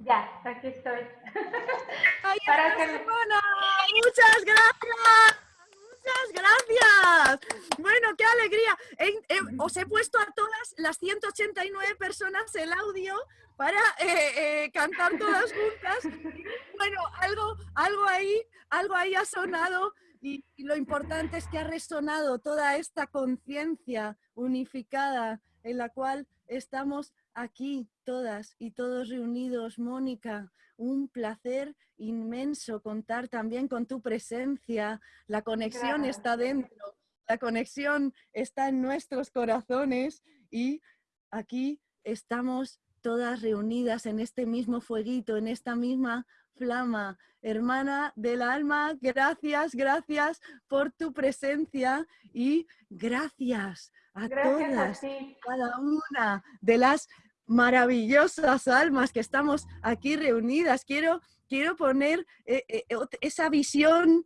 Ya, aquí estoy. Ahí Para estás, hermana. Muchas gracias. Muchas gracias. Bueno, qué alegría. os he puesto a todas las 189 personas el audio para eh, eh, cantar todas juntas. Bueno, algo, algo, ahí, algo ahí ha sonado y, lo importante es que ha resonado toda esta conciencia unificada en la cual estamos aquí todas y todos reunidos. Mónica, un placer inmenso contar también con tu presencia. La conexión está dentro, la conexión está en nuestros corazones y aquí estamos todas reunidas en este mismo fueguito, en esta misma flama. Hermana del alma, gracias, gracias por tu presencia y gracias a todas, cada una de las maravillosas almas que estamos aquí reunidas. Quiero, quiero poner eh, eh, esa visión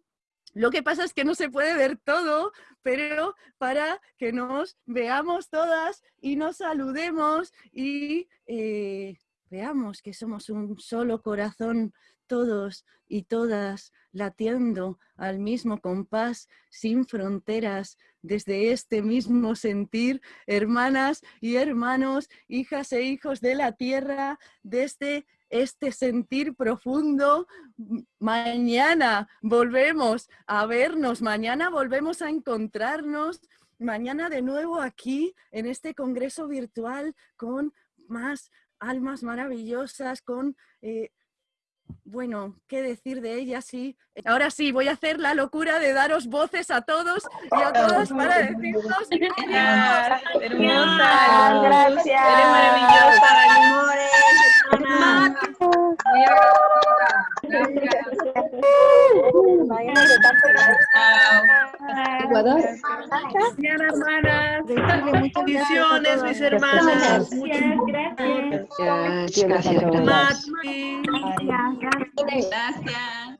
lo que pasa es que no se puede ver todo, pero para que nos veamos todas y nos saludemos y eh, veamos que somos un solo corazón todos y todas latiendo al mismo compás, sin fronteras, desde este mismo sentir, hermanas y hermanos, hijas e hijos de la tierra, desde este sentir profundo. Mañana volvemos a vernos, mañana volvemos a encontrarnos, mañana de nuevo aquí en este congreso virtual con más almas maravillosas, con eh, bueno, ¿qué decir de ella? Sí. Ahora sí, voy a hacer la locura de daros voces a todos y a todas para decirnos gracias. Hermosa, gracias. Eres maravillosa, amores, Muy Ecuador. Hermanas. Bendiciones, mis hermanas. Gracias, gracias. Gracias. Gracias.